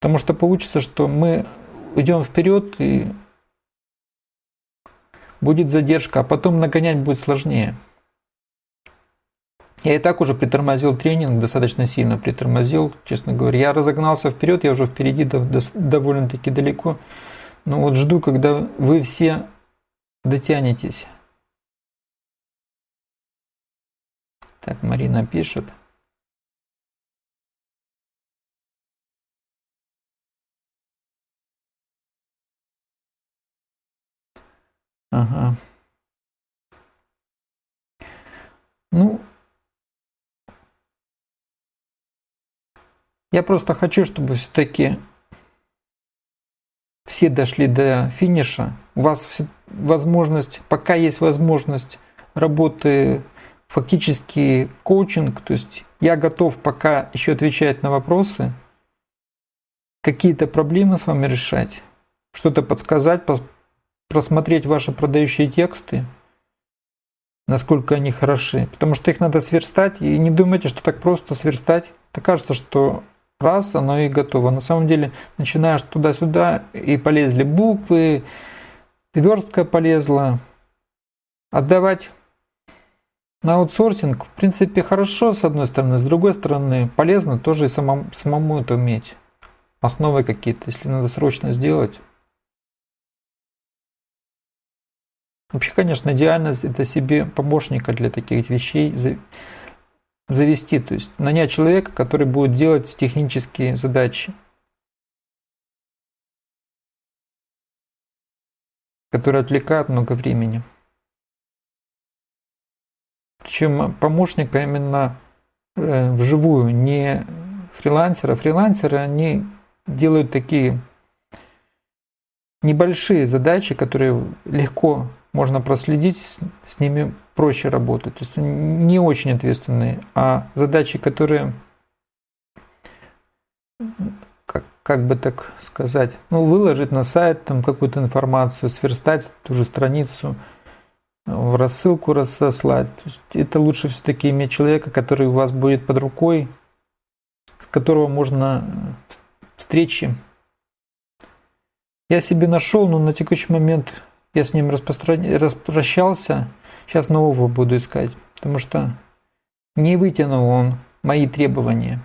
Потому что получится, что мы идем вперед и будет задержка, а потом нагонять будет сложнее. Я и так уже притормозил тренинг, достаточно сильно притормозил, честно говоря. Я разогнался вперед, я уже впереди довольно-таки далеко. Но вот жду, когда вы все дотянетесь. Так, Марина пишет. Ага. Ну, я просто хочу, чтобы все-таки все дошли до финиша. У вас возможность, пока есть возможность работы, фактически коучинг, то есть я готов пока еще отвечать на вопросы, какие-то проблемы с вами решать, что-то подсказать, просмотреть ваши продающие тексты, насколько они хороши. Потому что их надо сверстать. И не думайте, что так просто сверстать. Так кажется, что раз, оно и готово. На самом деле, начинаешь туда-сюда, и полезли буквы, сверстка полезла. Отдавать на аутсорсинг, в принципе, хорошо, с одной стороны. С другой стороны, полезно тоже и самому, самому это уметь. Основы какие-то, если надо срочно сделать. Вообще, конечно, идеально это себе помощника для таких вещей завести, то есть нанять человека, который будет делать технические задачи, которые отвлекают много времени. Причем помощника именно э, вживую, не фрилансера. Фрилансеры, они делают такие небольшие задачи, которые легко можно проследить, с ними проще работать. То есть не очень ответственные, а задачи, которые, как, как бы так сказать, ну, выложить на сайт там какую-то информацию, сверстать ту же страницу, в рассылку рассослать. То есть это лучше все-таки иметь человека, который у вас будет под рукой, с которого можно встречи. Я себе нашел, но на текущий момент я с ним распрощался, сейчас нового буду искать, потому что не вытянул он мои требования.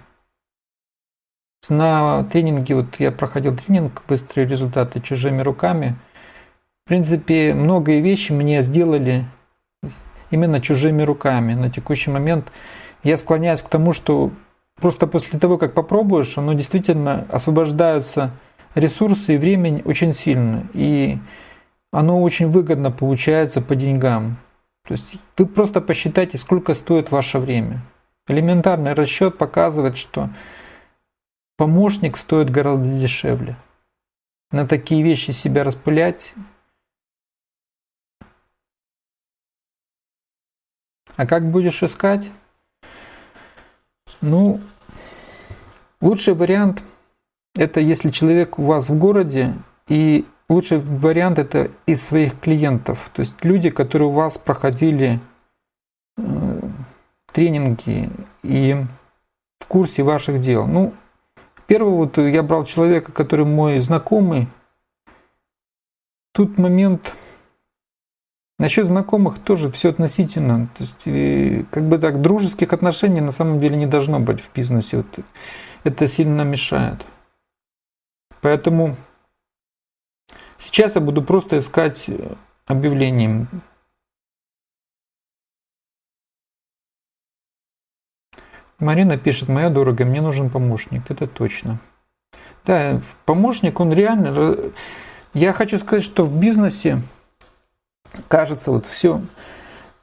На тренинге, вот я проходил тренинг «Быстрые результаты чужими руками». В принципе, многие вещи мне сделали именно чужими руками. На текущий момент я склоняюсь к тому, что просто после того, как попробуешь, оно действительно освобождаются ресурсы и времени очень сильно. И оно очень выгодно получается по деньгам. То есть вы просто посчитайте, сколько стоит ваше время. Элементарный расчет показывает, что помощник стоит гораздо дешевле. На такие вещи себя распылять. А как будешь искать? Ну, лучший вариант – это если человек у вас в городе, и лучший вариант – это из своих клиентов. То есть люди, которые у вас проходили э, тренинги и в курсе ваших дел. Ну, первый вот я брал человека, который мой знакомый. Тут момент Насчет знакомых тоже все относительно. То есть, э, как бы так, дружеских отношений на самом деле не должно быть в бизнесе. Вот это сильно мешает. Поэтому сейчас я буду просто искать э, объявлением. Марина пишет, моя дорогая, мне нужен помощник. Это точно. Да, помощник, он реально... Я хочу сказать, что в бизнесе кажется, вот все,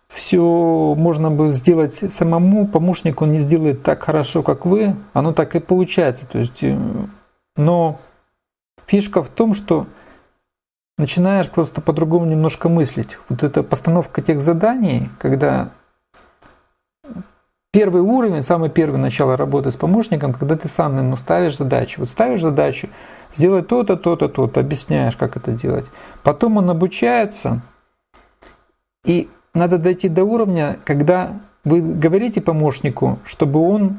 все можно бы сделать самому, помощник он не сделает так хорошо, как вы, оно так и получается. То есть, э, но фишка в том, что начинаешь просто по-другому немножко мыслить. Вот эта постановка тех заданий, когда первый уровень, самый первый начало работы с помощником, когда ты сам ему ставишь задачу. Вот ставишь задачу, сделай то-то, то-то, то-то, объясняешь, как это делать. Потом он обучается – и надо дойти до уровня, когда вы говорите помощнику, чтобы он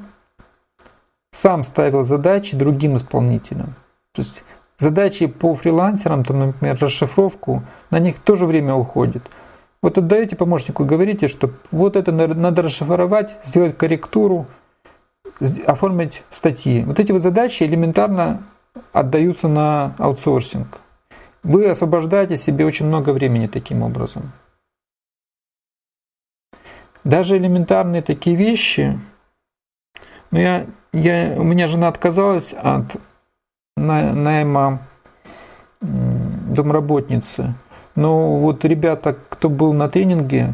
сам ставил задачи другим исполнителям. То есть задачи по фрилансерам, там, например, расшифровку, на них тоже время уходит. Вот отдаете помощнику, говорите, что вот это надо расшифровать, сделать корректуру, оформить статьи. Вот эти вот задачи элементарно отдаются на аутсорсинг. Вы освобождаете себе очень много времени таким образом. Даже элементарные такие вещи, ну я, я, у меня жена отказалась от найма домработницы. Но вот ребята, кто был на тренинге,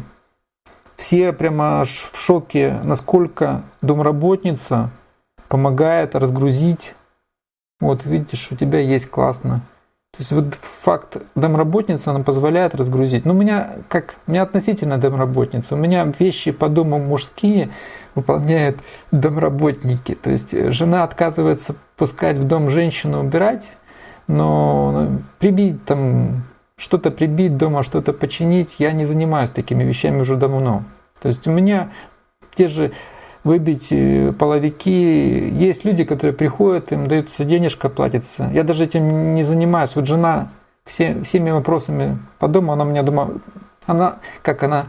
все прямо аж в шоке, насколько домработница помогает разгрузить. Вот видишь, у тебя есть классно. То есть вот факт домработницы, она позволяет разгрузить. Но ну, у меня, как, у меня относительно домработница, у меня вещи по дому мужские выполняют домработники. То есть жена отказывается пускать в дом женщину убирать, но ну, прибить там, что-то прибить дома, что-то починить, я не занимаюсь такими вещами уже давно. То есть у меня те же выбить э, половики. Есть люди, которые приходят, им даются денежка, платится. Я даже этим не занимаюсь. Вот жена все, всеми вопросами по дому, она у меня дома, она, как она,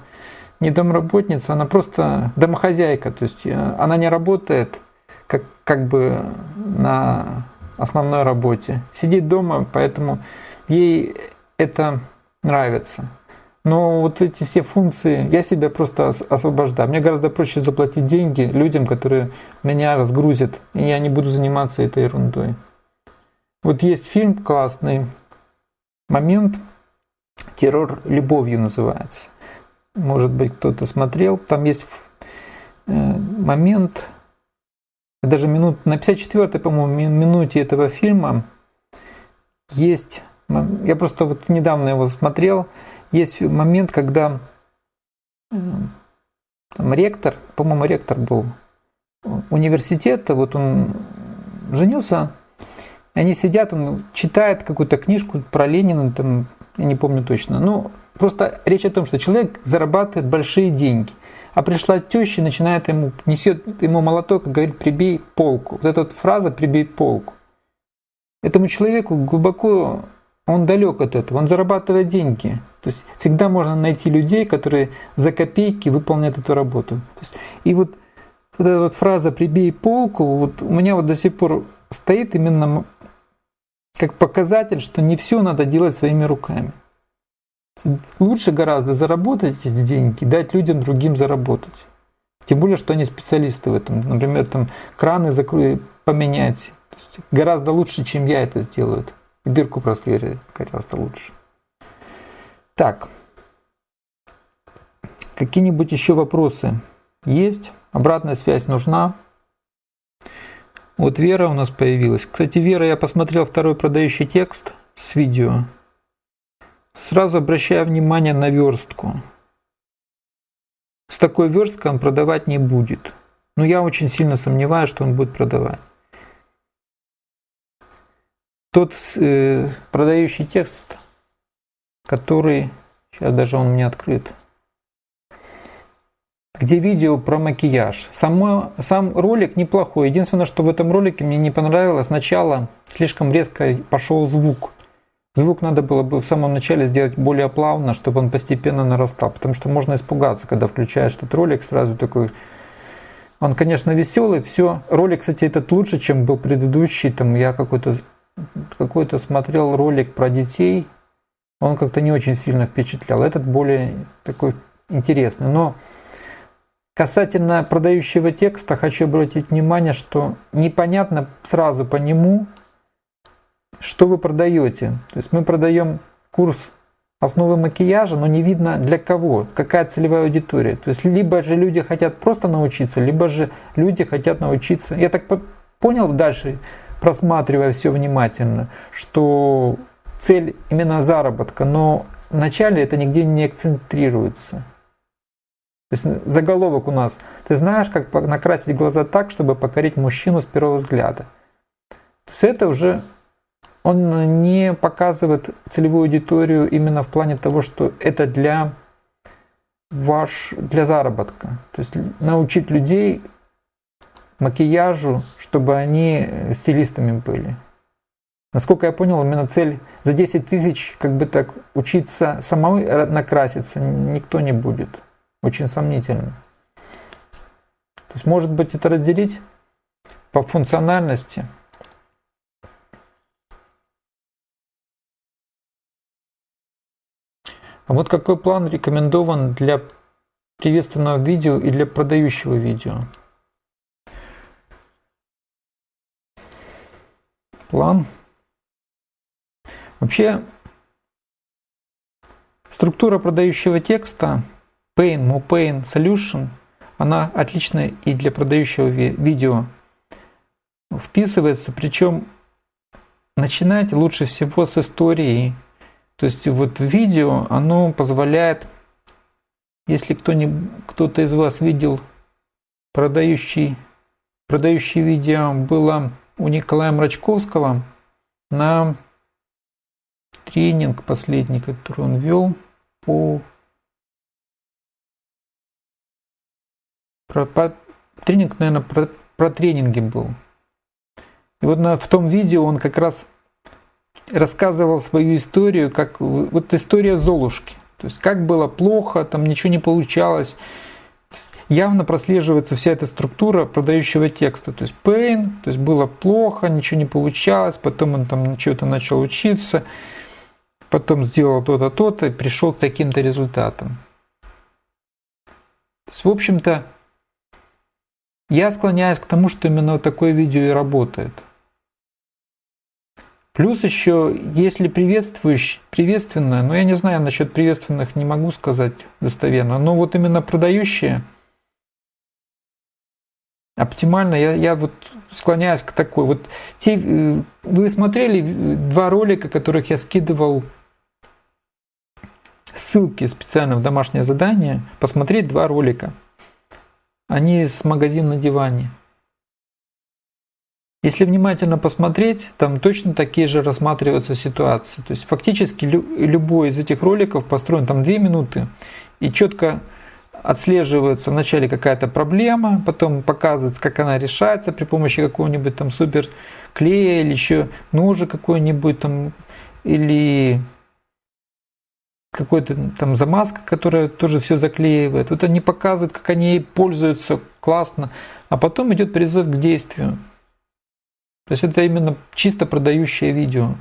не домработница, она просто домохозяйка. То есть э, она не работает как, как бы на основной работе. Сидит дома, поэтому ей это нравится. Но вот эти все функции, я себя просто освобождаю. Мне гораздо проще заплатить деньги людям, которые меня разгрузят, и я не буду заниматься этой ерундой. Вот есть фильм классный, момент, террор любовью называется. Может быть, кто-то смотрел. Там есть э, момент, даже минут, на 54-й, по-моему, минуте этого фильма есть, я просто вот недавно его смотрел, есть момент, когда там, ректор, по-моему, ректор был университета, вот он женился, они сидят, он читает какую-то книжку про Ленина, там, я не помню точно. Ну, просто речь о том, что человек зарабатывает большие деньги. А пришла теща начинает ему, несет ему молоток и говорит, прибей полку. Вот эта вот фраза «прибей полку». Этому человеку глубоко он далек от этого, он зарабатывает деньги. То есть всегда можно найти людей, которые за копейки выполняют эту работу. есть, и вот вот эта вот фраза «прибей полку», вот у меня вот до сих пор стоит именно как показатель, что не все надо делать своими руками. Лучше гораздо заработать эти деньги, дать людям другим заработать. Тем более, что они специалисты в этом. Например, там краны закрыть, поменять. гораздо лучше, чем я это сделаю. Дырку просверлить гораздо лучше. Так. Какие-нибудь еще вопросы есть? Обратная связь нужна? Вот Вера у нас появилась. Кстати, Вера, я посмотрел второй продающий текст с видео. Сразу обращаю внимание на верстку. С такой версткой он продавать не будет. Но я очень сильно сомневаюсь, что он будет продавать. Тот э, продающий текст, который... Сейчас даже он мне открыт где видео про макияж. Само, сам ролик неплохой. Единственное, что в этом ролике мне не понравилось, сначала слишком резко пошел звук. Звук надо было бы в самом начале сделать более плавно, чтобы он постепенно нарастал. Потому что можно испугаться, когда включаешь этот ролик, сразу такой... Он, конечно, веселый, все. Ролик, кстати, этот лучше, чем был предыдущий. Там я какой-то какой-то смотрел ролик про детей. Он как-то не очень сильно впечатлял. Этот более такой интересный. Но Касательно продающего текста хочу обратить внимание, что непонятно сразу по нему, что вы продаете. То есть мы продаем курс основы макияжа, но не видно для кого, какая целевая аудитория. То есть либо же люди хотят просто научиться, либо же люди хотят научиться. Я так понял дальше, просматривая все внимательно, что цель именно заработка, но вначале это нигде не акцентрируется. То есть заголовок у нас. Ты знаешь, как накрасить глаза так, чтобы покорить мужчину с первого взгляда. То есть это уже он не показывает целевую аудиторию именно в плане того, что это для ваш для заработка. То есть научить людей макияжу, чтобы они стилистами были. Насколько я понял, именно цель за 10 тысяч как бы так учиться самому накраситься никто не будет очень сомнительно. То есть, может быть, это разделить по функциональности. А вот какой план рекомендован для приветственного видео и для продающего видео? План. Вообще, структура продающего текста – Pain, MoPain Solution, она отличная и для продающего видео вписывается, причем начинайте лучше всего с истории. То есть вот видео, оно позволяет, если кто-то из вас видел продающий, продающий видео было у Николая Мрачковского на тренинг последний, который он вел по Про, про, тренинг, наверное, про, про тренинги был. И вот на, в том видео он как раз рассказывал свою историю, как вот история Золушки. То есть как было плохо, там ничего не получалось. Явно прослеживается вся эта структура продающего текста. То есть pain, то есть было плохо, ничего не получалось, потом он там чего-то начал учиться, потом сделал то-то, то-то и пришел к таким-то результатам. То есть, в общем-то, я склоняюсь к тому, что именно такое видео и работает. Плюс еще, если приветствующий, приветственное, но ну, я не знаю насчет приветственных, не могу сказать достоверно, но вот именно продающие, оптимально, я, я вот склоняюсь к такой. Вот те, э, вы смотрели два ролика, которых я скидывал ссылки специально в домашнее задание, посмотреть два ролика – они из магазина на диване. Если внимательно посмотреть, там точно такие же рассматриваются ситуации. То есть фактически любой из этих роликов построен там 2 минуты и четко отслеживается вначале какая-то проблема, потом показывается, как она решается при помощи какого-нибудь там супер клея или еще ножа какой-нибудь там или какой-то там замазка, которая тоже все заклеивает. Вот они показывают, как они ей пользуются классно, а потом идет призыв к действию. То есть это именно чисто продающее видео.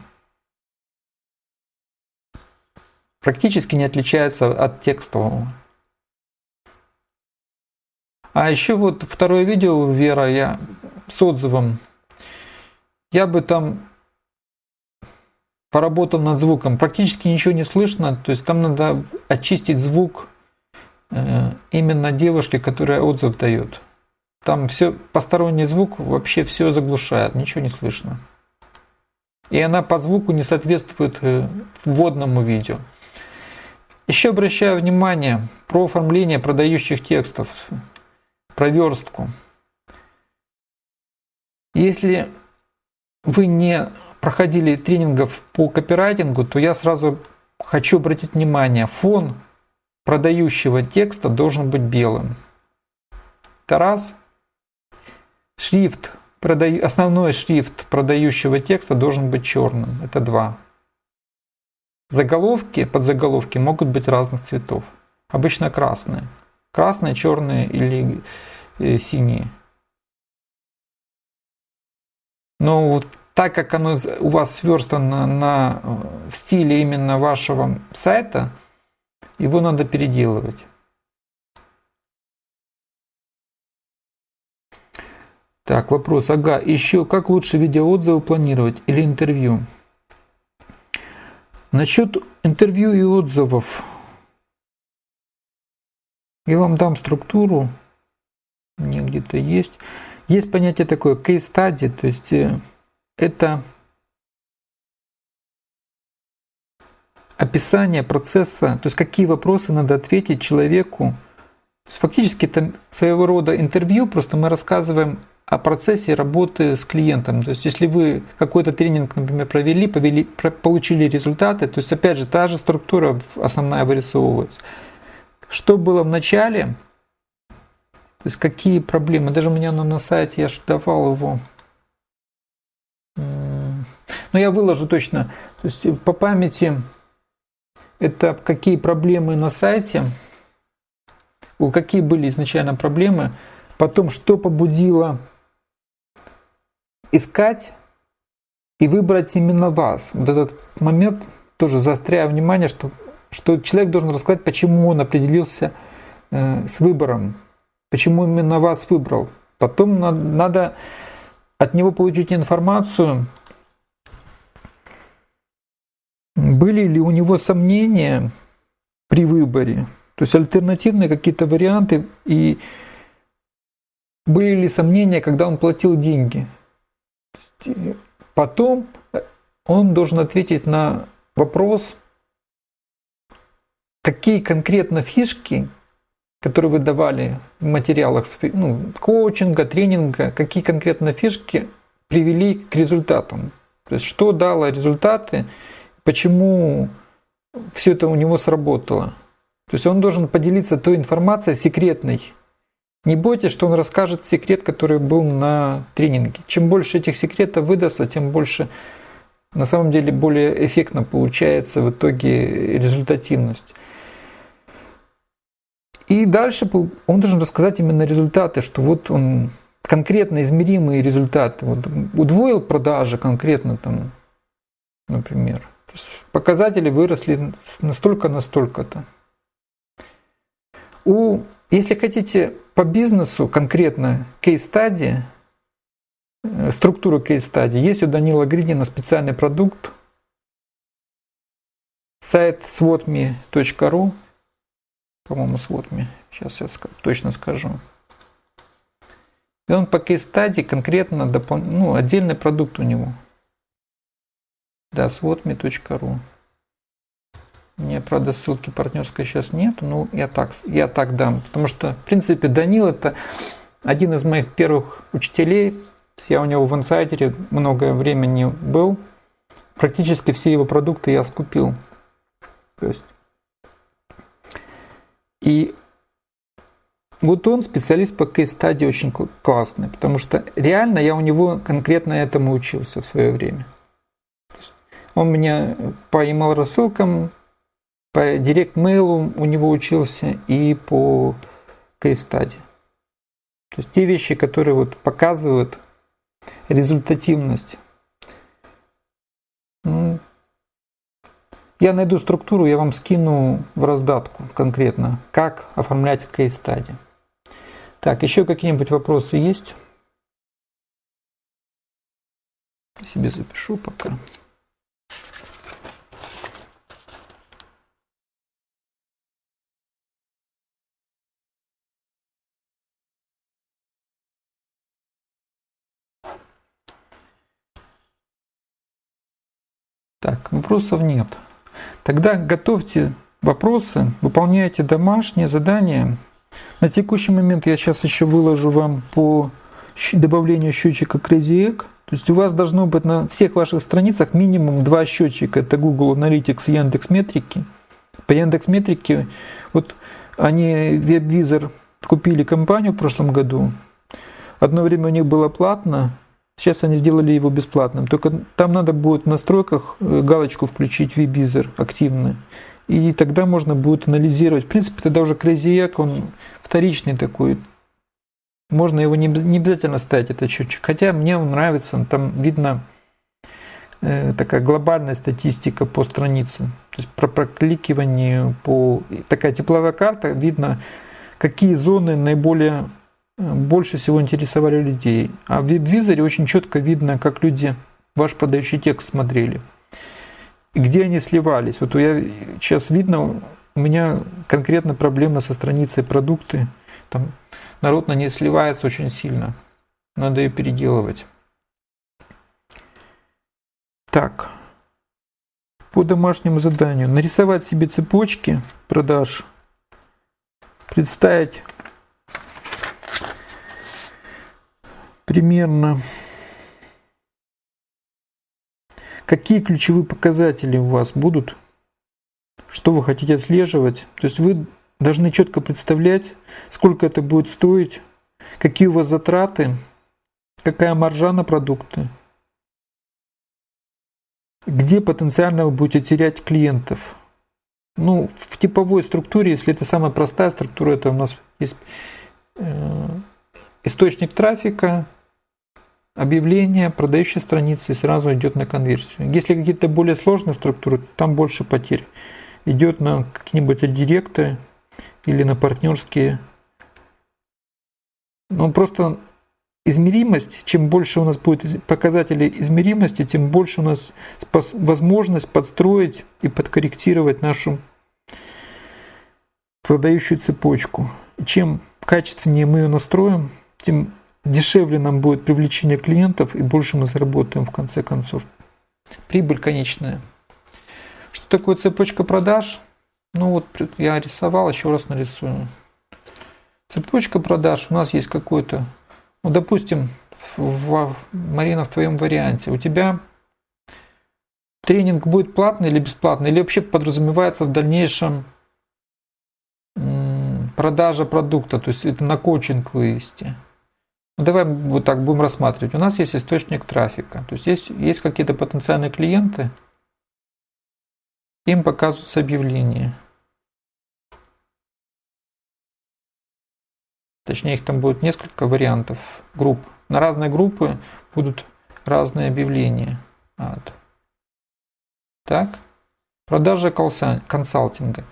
Практически не отличается от текстового. А еще вот второе видео Вера я с отзывом. Я бы там поработал над звуком. Практически ничего не слышно, то есть там надо очистить звук э, именно девушки, которая отзыв дает. Там все посторонний звук вообще все заглушает, ничего не слышно. И она по звуку не соответствует э, вводному видео. Еще обращаю внимание про оформление продающих текстов, про верстку. Если вы не проходили тренингов по копирайтингу, то я сразу хочу обратить внимание, фон продающего текста должен быть белым. Это раз. Шрифт, основной шрифт продающего текста должен быть черным. Это два. Заголовки, подзаголовки могут быть разных цветов. Обычно красные. Красные, черные или э, синие. Но вот так как оно у вас сверстано на, э, в стиле именно вашего сайта, его надо переделывать. Так, вопрос. Ага, еще как лучше видеоотзывы планировать или интервью? Насчет интервью и отзывов. Я вам дам структуру. Меня где-то есть. Есть понятие такое case study, то есть э, это описание процесса, то есть какие вопросы надо ответить человеку. То есть фактически это своего рода интервью, просто мы рассказываем о процессе работы с клиентом. То есть если вы какой-то тренинг, например, провели, повели, получили результаты, то есть опять же та же структура основная вырисовывается. Что было в начале, то есть какие проблемы, даже у меня на сайте я же давал его но я выложу точно. То есть по памяти это какие проблемы на сайте, какие были изначально проблемы, потом что побудило искать и выбрать именно вас. Вот этот момент тоже заостряю внимание, что, что человек должен рассказать, почему он определился э, с выбором, почему именно вас выбрал. Потом надо, надо от него получить информацию, были ли у него сомнения при выборе, то есть альтернативные какие-то варианты, и были ли сомнения, когда он платил деньги. Потом он должен ответить на вопрос, какие конкретно фишки, которые вы давали в материалах ну, коучинга, тренинга, какие конкретно фишки привели к результатам. То есть что дало результаты, почему все это у него сработало. То есть он должен поделиться той информацией секретной. Не бойтесь, что он расскажет секрет, который был на тренинге. Чем больше этих секретов выдастся, тем больше на самом деле более эффектно получается в итоге результативность. И дальше он должен рассказать именно результаты, что вот он конкретно измеримые результаты. Вот удвоил продажи конкретно там, например показатели выросли настолько, настолько-то. У, если хотите по бизнесу конкретно кейс-стадии, э, структуру кейс-стадии, есть у Данила Гридина специальный продукт, сайт swotme.ru, по-моему, swotme, сейчас я точно скажу. И он по кейс-стадии конкретно, допол... ну, отдельный продукт у него – да, swotme.ru. Мне, правда, ссылки партнерской сейчас нет, но я так, я так дам. Потому что, в принципе, Данил это один из моих первых учителей. Я у него в инсайдере многое время не был. Практически все его продукты я скупил. То есть. И вот он специалист по кейс-стадии очень классный, потому что реально я у него конкретно этому учился в свое время. Он меня по email рассылкам, по директ-мейлу у него учился и по кейс-стади. То есть те вещи, которые вот показывают результативность. Ну, я найду структуру, я вам скину в раздатку конкретно, как оформлять кейс-стади. Так, еще какие-нибудь вопросы есть? Себе запишу пока. Так, вопросов нет. Тогда готовьте вопросы, выполняйте домашние задания. На текущий момент я сейчас еще выложу вам по добавлению счетчика Crazy Egg. То есть у вас должно быть на всех ваших страницах минимум два счетчика. Это Google Analytics и Яндекс Метрики. По Яндекс Метрике, вот они WebVisor купили компанию в прошлом году. Одно время у них было платно, Сейчас они сделали его бесплатным. Только там надо будет в настройках э, галочку включить WebVisor активно. И тогда можно будет анализировать. В принципе, тогда уже Crazy Egg, он вторичный такой. Можно его не, не обязательно ставить, этот счетчик. Хотя мне он нравится, там видно э, такая глобальная статистика по странице. То есть про прокликивание, по такая тепловая карта, видно, какие зоны наиболее больше всего интересовали людей. А в веб-визоре очень четко видно, как люди ваш подающий текст смотрели. И где они сливались. Вот я сейчас видно, у меня конкретно проблема со страницей продукты. Там народ на ней сливается очень сильно. Надо ее переделывать. Так. По домашнему заданию. Нарисовать себе цепочки продаж. Представить примерно какие ключевые показатели у вас будут, что вы хотите отслеживать. То есть вы должны четко представлять, сколько это будет стоить, какие у вас затраты, какая маржа на продукты, где потенциально вы будете терять клиентов. Ну, в типовой структуре, если это самая простая структура, это у нас есть э, источник трафика, объявление, продающая страница и сразу идет на конверсию. Если какие-то более сложные структуры, там больше потерь. Идет на какие-нибудь директы или на партнерские. Ну просто измеримость, чем больше у нас будет показателей измеримости, тем больше у нас возможность подстроить и подкорректировать нашу продающую цепочку. Чем качественнее мы ее настроим, тем дешевле нам будет привлечение клиентов и больше мы заработаем в конце концов. Прибыль конечная. Что такое цепочка продаж? Ну вот я рисовал, еще раз нарисую. Цепочка продаж у нас есть какой-то, ну допустим, в, Марина, в твоем варианте, у тебя тренинг будет платный или бесплатный, или вообще подразумевается в дальнейшем продажа продукта, то есть это на коучинг вывести. Ну, давай вот так будем рассматривать. У нас есть источник трафика. То есть есть, есть какие-то потенциальные клиенты, им показываются объявления. Точнее, их там будет несколько вариантов групп. На разные группы будут разные объявления. Вот. Так. Продажа консалтинга.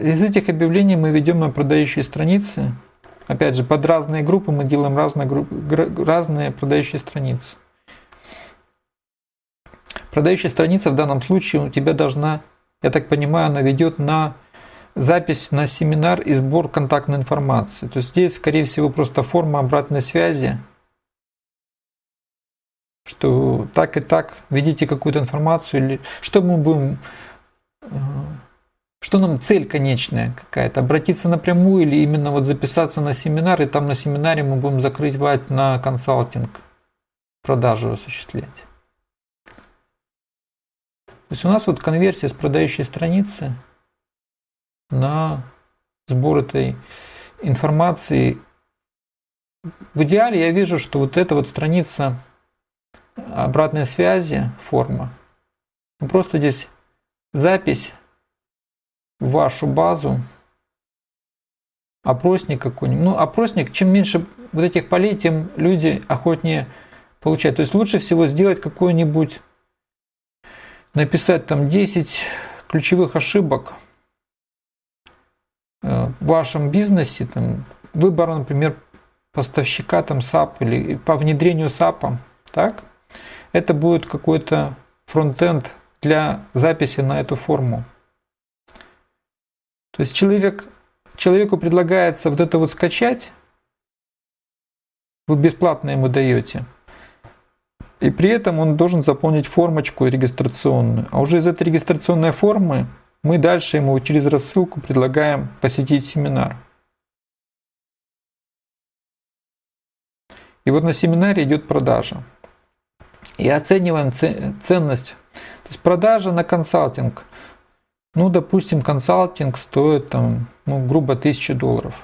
Из этих объявлений мы ведем на продающие страницы Опять же, под разные группы мы делаем разные, группы, разные продающие страницы. Продающая страница в данном случае у тебя должна, я так понимаю, она ведет на запись на семинар и сбор контактной информации. То есть здесь, скорее всего, просто форма обратной связи, что так и так введите какую-то информацию, или что мы будем э, что нам цель конечная какая-то? Обратиться напрямую или именно вот записаться на семинар, и там на семинаре мы будем закрывать на консалтинг, продажу осуществлять. То есть у нас вот конверсия с продающей страницы на сбор этой информации. В идеале я вижу, что вот эта вот страница обратной связи, форма, просто здесь запись вашу базу опросник какой-нибудь. Ну, опросник, чем меньше вот этих полей, тем люди охотнее получать. То есть лучше всего сделать какой-нибудь, написать там 10 ключевых ошибок э, в вашем бизнесе, там, выбор, например, поставщика там SAP или по внедрению SAP, так, это будет какой-то фронтенд для записи на эту форму. То есть человек, человеку предлагается вот это вот скачать, вы бесплатно ему даете. И при этом он должен заполнить формочку регистрационную. А уже из этой регистрационной формы мы дальше ему через рассылку предлагаем посетить семинар. И вот на семинаре идет продажа. И оцениваем ценность. То есть продажа на консалтинг. Ну, допустим, консалтинг стоит там, ну, грубо 1000 долларов.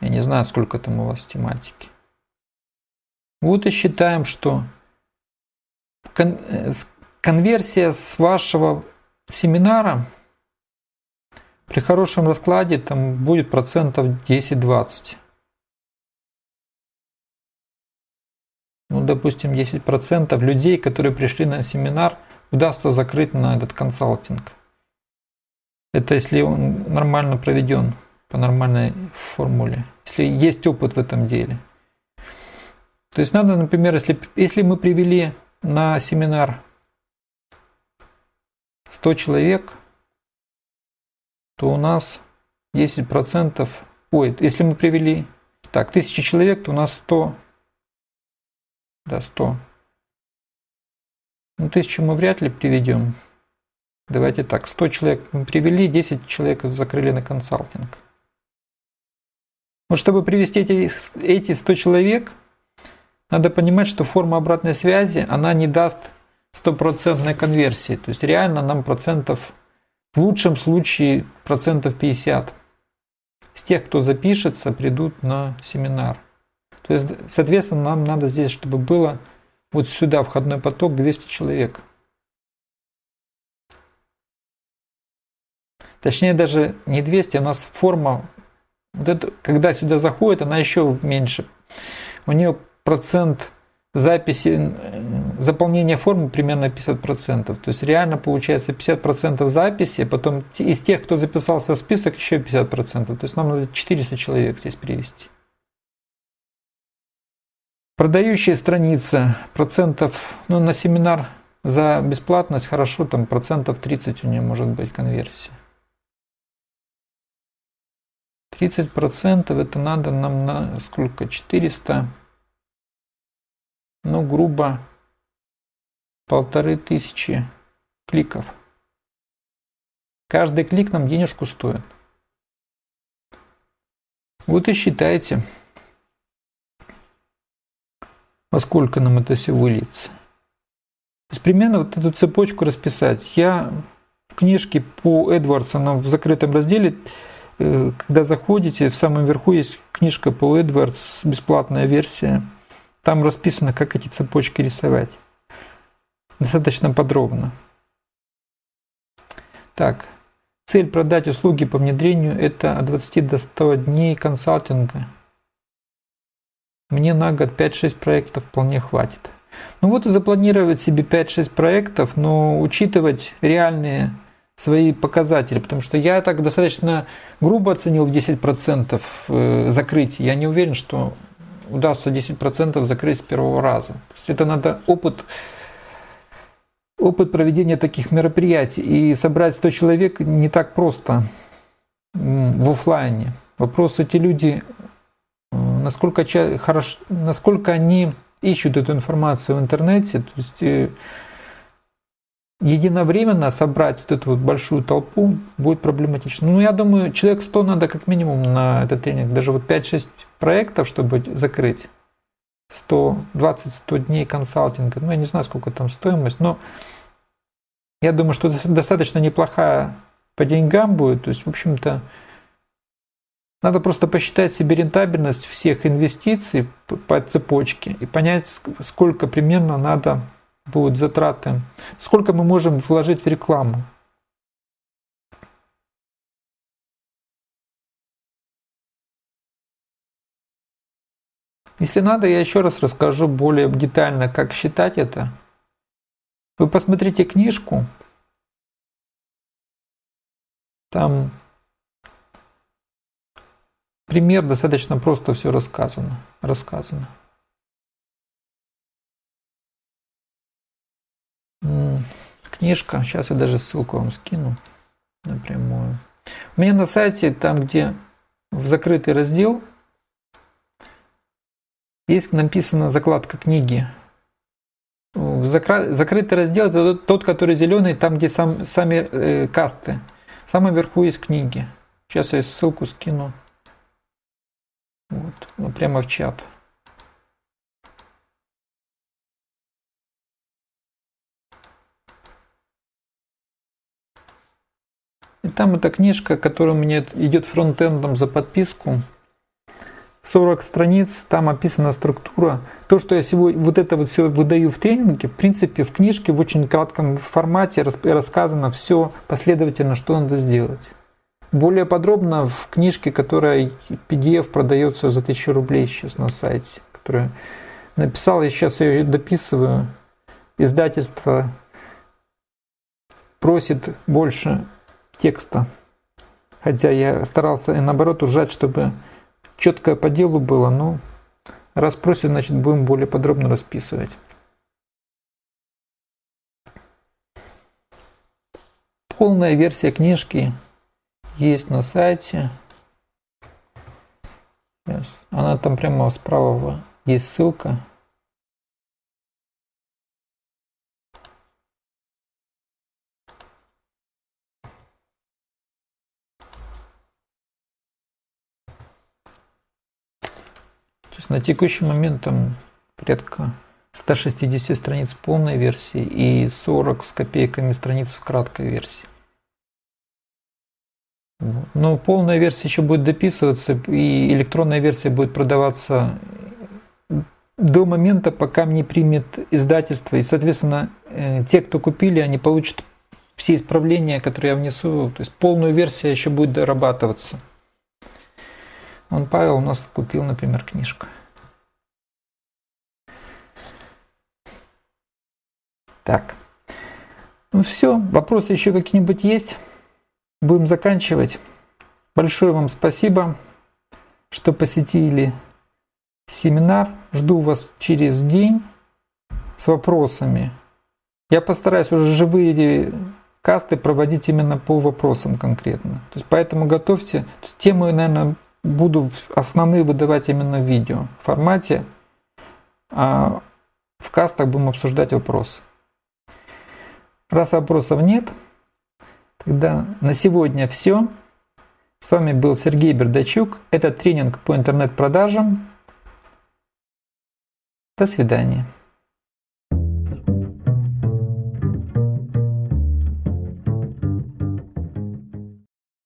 Я не знаю, сколько там у вас тематики. Вот и считаем, что э, конверсия с вашего семинара при хорошем раскладе там будет процентов 10-20. Ну, допустим, 10% людей, которые пришли на семинар, удастся закрыть на этот консалтинг. Это если он нормально проведен по нормальной формуле, если есть опыт в этом деле. То есть надо, например, если, если мы привели на семинар 100 человек, то у нас 10%, ой, если мы привели, так, 1000 человек, то у нас 100, да, 100. Ну, 1000 мы вряд ли приведем. Давайте так, 100 человек мы привели, 10 человек закрыли на консалтинг. Вот чтобы привести эти, эти 100 человек, надо понимать, что форма обратной связи, она не даст стопроцентной конверсии. То есть реально нам процентов, в лучшем случае процентов 50 с тех, кто запишется, придут на семинар. То есть, соответственно, нам надо здесь, чтобы было вот сюда входной поток 200 человек. Точнее, даже не 200, а у нас форма вот это, когда сюда заходит, она еще меньше. У нее процент записи, заполнения формы примерно 50%. То есть реально получается 50% записи, а потом из тех, кто записался в список, еще 50%. То есть нам надо 400 человек здесь привести. Продающая страница процентов, ну на семинар за бесплатность хорошо, там процентов 30 у нее может быть конверсия. 30% это надо нам на сколько? 400, ну грубо полторы тысячи кликов. Каждый клик нам денежку стоит. Вот и считайте, во сколько нам это все выльется. То есть примерно вот эту цепочку расписать. Я в книжке по Эдвардсону в закрытом разделе Э, когда заходите, в самом верху есть книжка по Эдвардс, бесплатная версия. Там расписано, как эти цепочки рисовать. Достаточно подробно. Так, цель продать услуги по внедрению – это от 20 до 100 дней консалтинга. Мне на год 5-6 проектов вполне хватит. Ну вот и запланировать себе 5-6 проектов, но учитывать реальные свои показатели, потому что я так достаточно грубо оценил в 10% э, закрытие. Я не уверен, что удастся 10% закрыть с первого раза. То есть это надо опыт, опыт проведения таких мероприятий. И собрать 100 человек не так просто в офлайне. Вопрос, эти люди, насколько, хорошо, насколько они ищут эту информацию в интернете, то есть э, единовременно собрать вот эту вот большую толпу будет проблематично. Ну, я думаю, человек 100 надо как минимум на этот тренинг. Даже вот 5-6 проектов, чтобы закрыть. 120-100 дней консалтинга. Ну, я не знаю, сколько там стоимость, но я думаю, что достаточно неплохая по деньгам будет. То есть, в общем-то, надо просто посчитать себе рентабельность всех инвестиций по цепочке и понять, сколько примерно надо будут затраты, сколько мы можем вложить в рекламу. Если надо, я еще раз расскажу более детально, как считать это. Вы посмотрите книжку, там пример достаточно просто все рассказано. рассказано. Книжка, сейчас я даже ссылку вам скину напрямую. У меня на сайте, там где в закрытый раздел, есть написана закладка книги. Закрытый раздел это тот, который зеленый, там где сам, сами э, касты. В самом верху есть книги. Сейчас я ссылку скину. Вот, ну, прямо в чат. И там эта книжка, которая меня идет фронтендом за подписку. 40 страниц, там описана структура. То, что я сегодня вот это вот все выдаю в тренинге, в принципе, в книжке в очень кратком формате рассказано все последовательно, что надо сделать. Более подробно в книжке, которая PDF продается за 1000 рублей сейчас на сайте, которую написал, я сейчас ее дописываю. Издательство просит больше текста. Хотя я старался и наоборот ужать, чтобы четкое по делу было, но раз просит, значит будем более подробно расписывать. Полная версия книжки есть на сайте. Она там прямо справа есть ссылка. есть на текущий момент там порядка 160 страниц полной версии и 40 с копейками страниц в краткой версии. Но полная версия еще будет дописываться, и электронная версия будет продаваться до момента, пока не примет издательство. И, соответственно, э, те, кто купили, они получат все исправления, которые я внесу. То есть полную версию еще будет дорабатываться. Он Павел у нас купил, например, книжку. Так. Ну все, вопросы еще какие-нибудь есть? Будем заканчивать. Большое вам спасибо, что посетили семинар. Жду вас через день с вопросами. Я постараюсь уже живые касты проводить именно по вопросам конкретно. То есть поэтому готовьте. Темы, наверное, буду основные выдавать именно в видео формате, а в кастах будем обсуждать вопросы. Раз вопросов нет, тогда на сегодня все. С вами был Сергей Бердачук. Это тренинг по интернет-продажам. До свидания.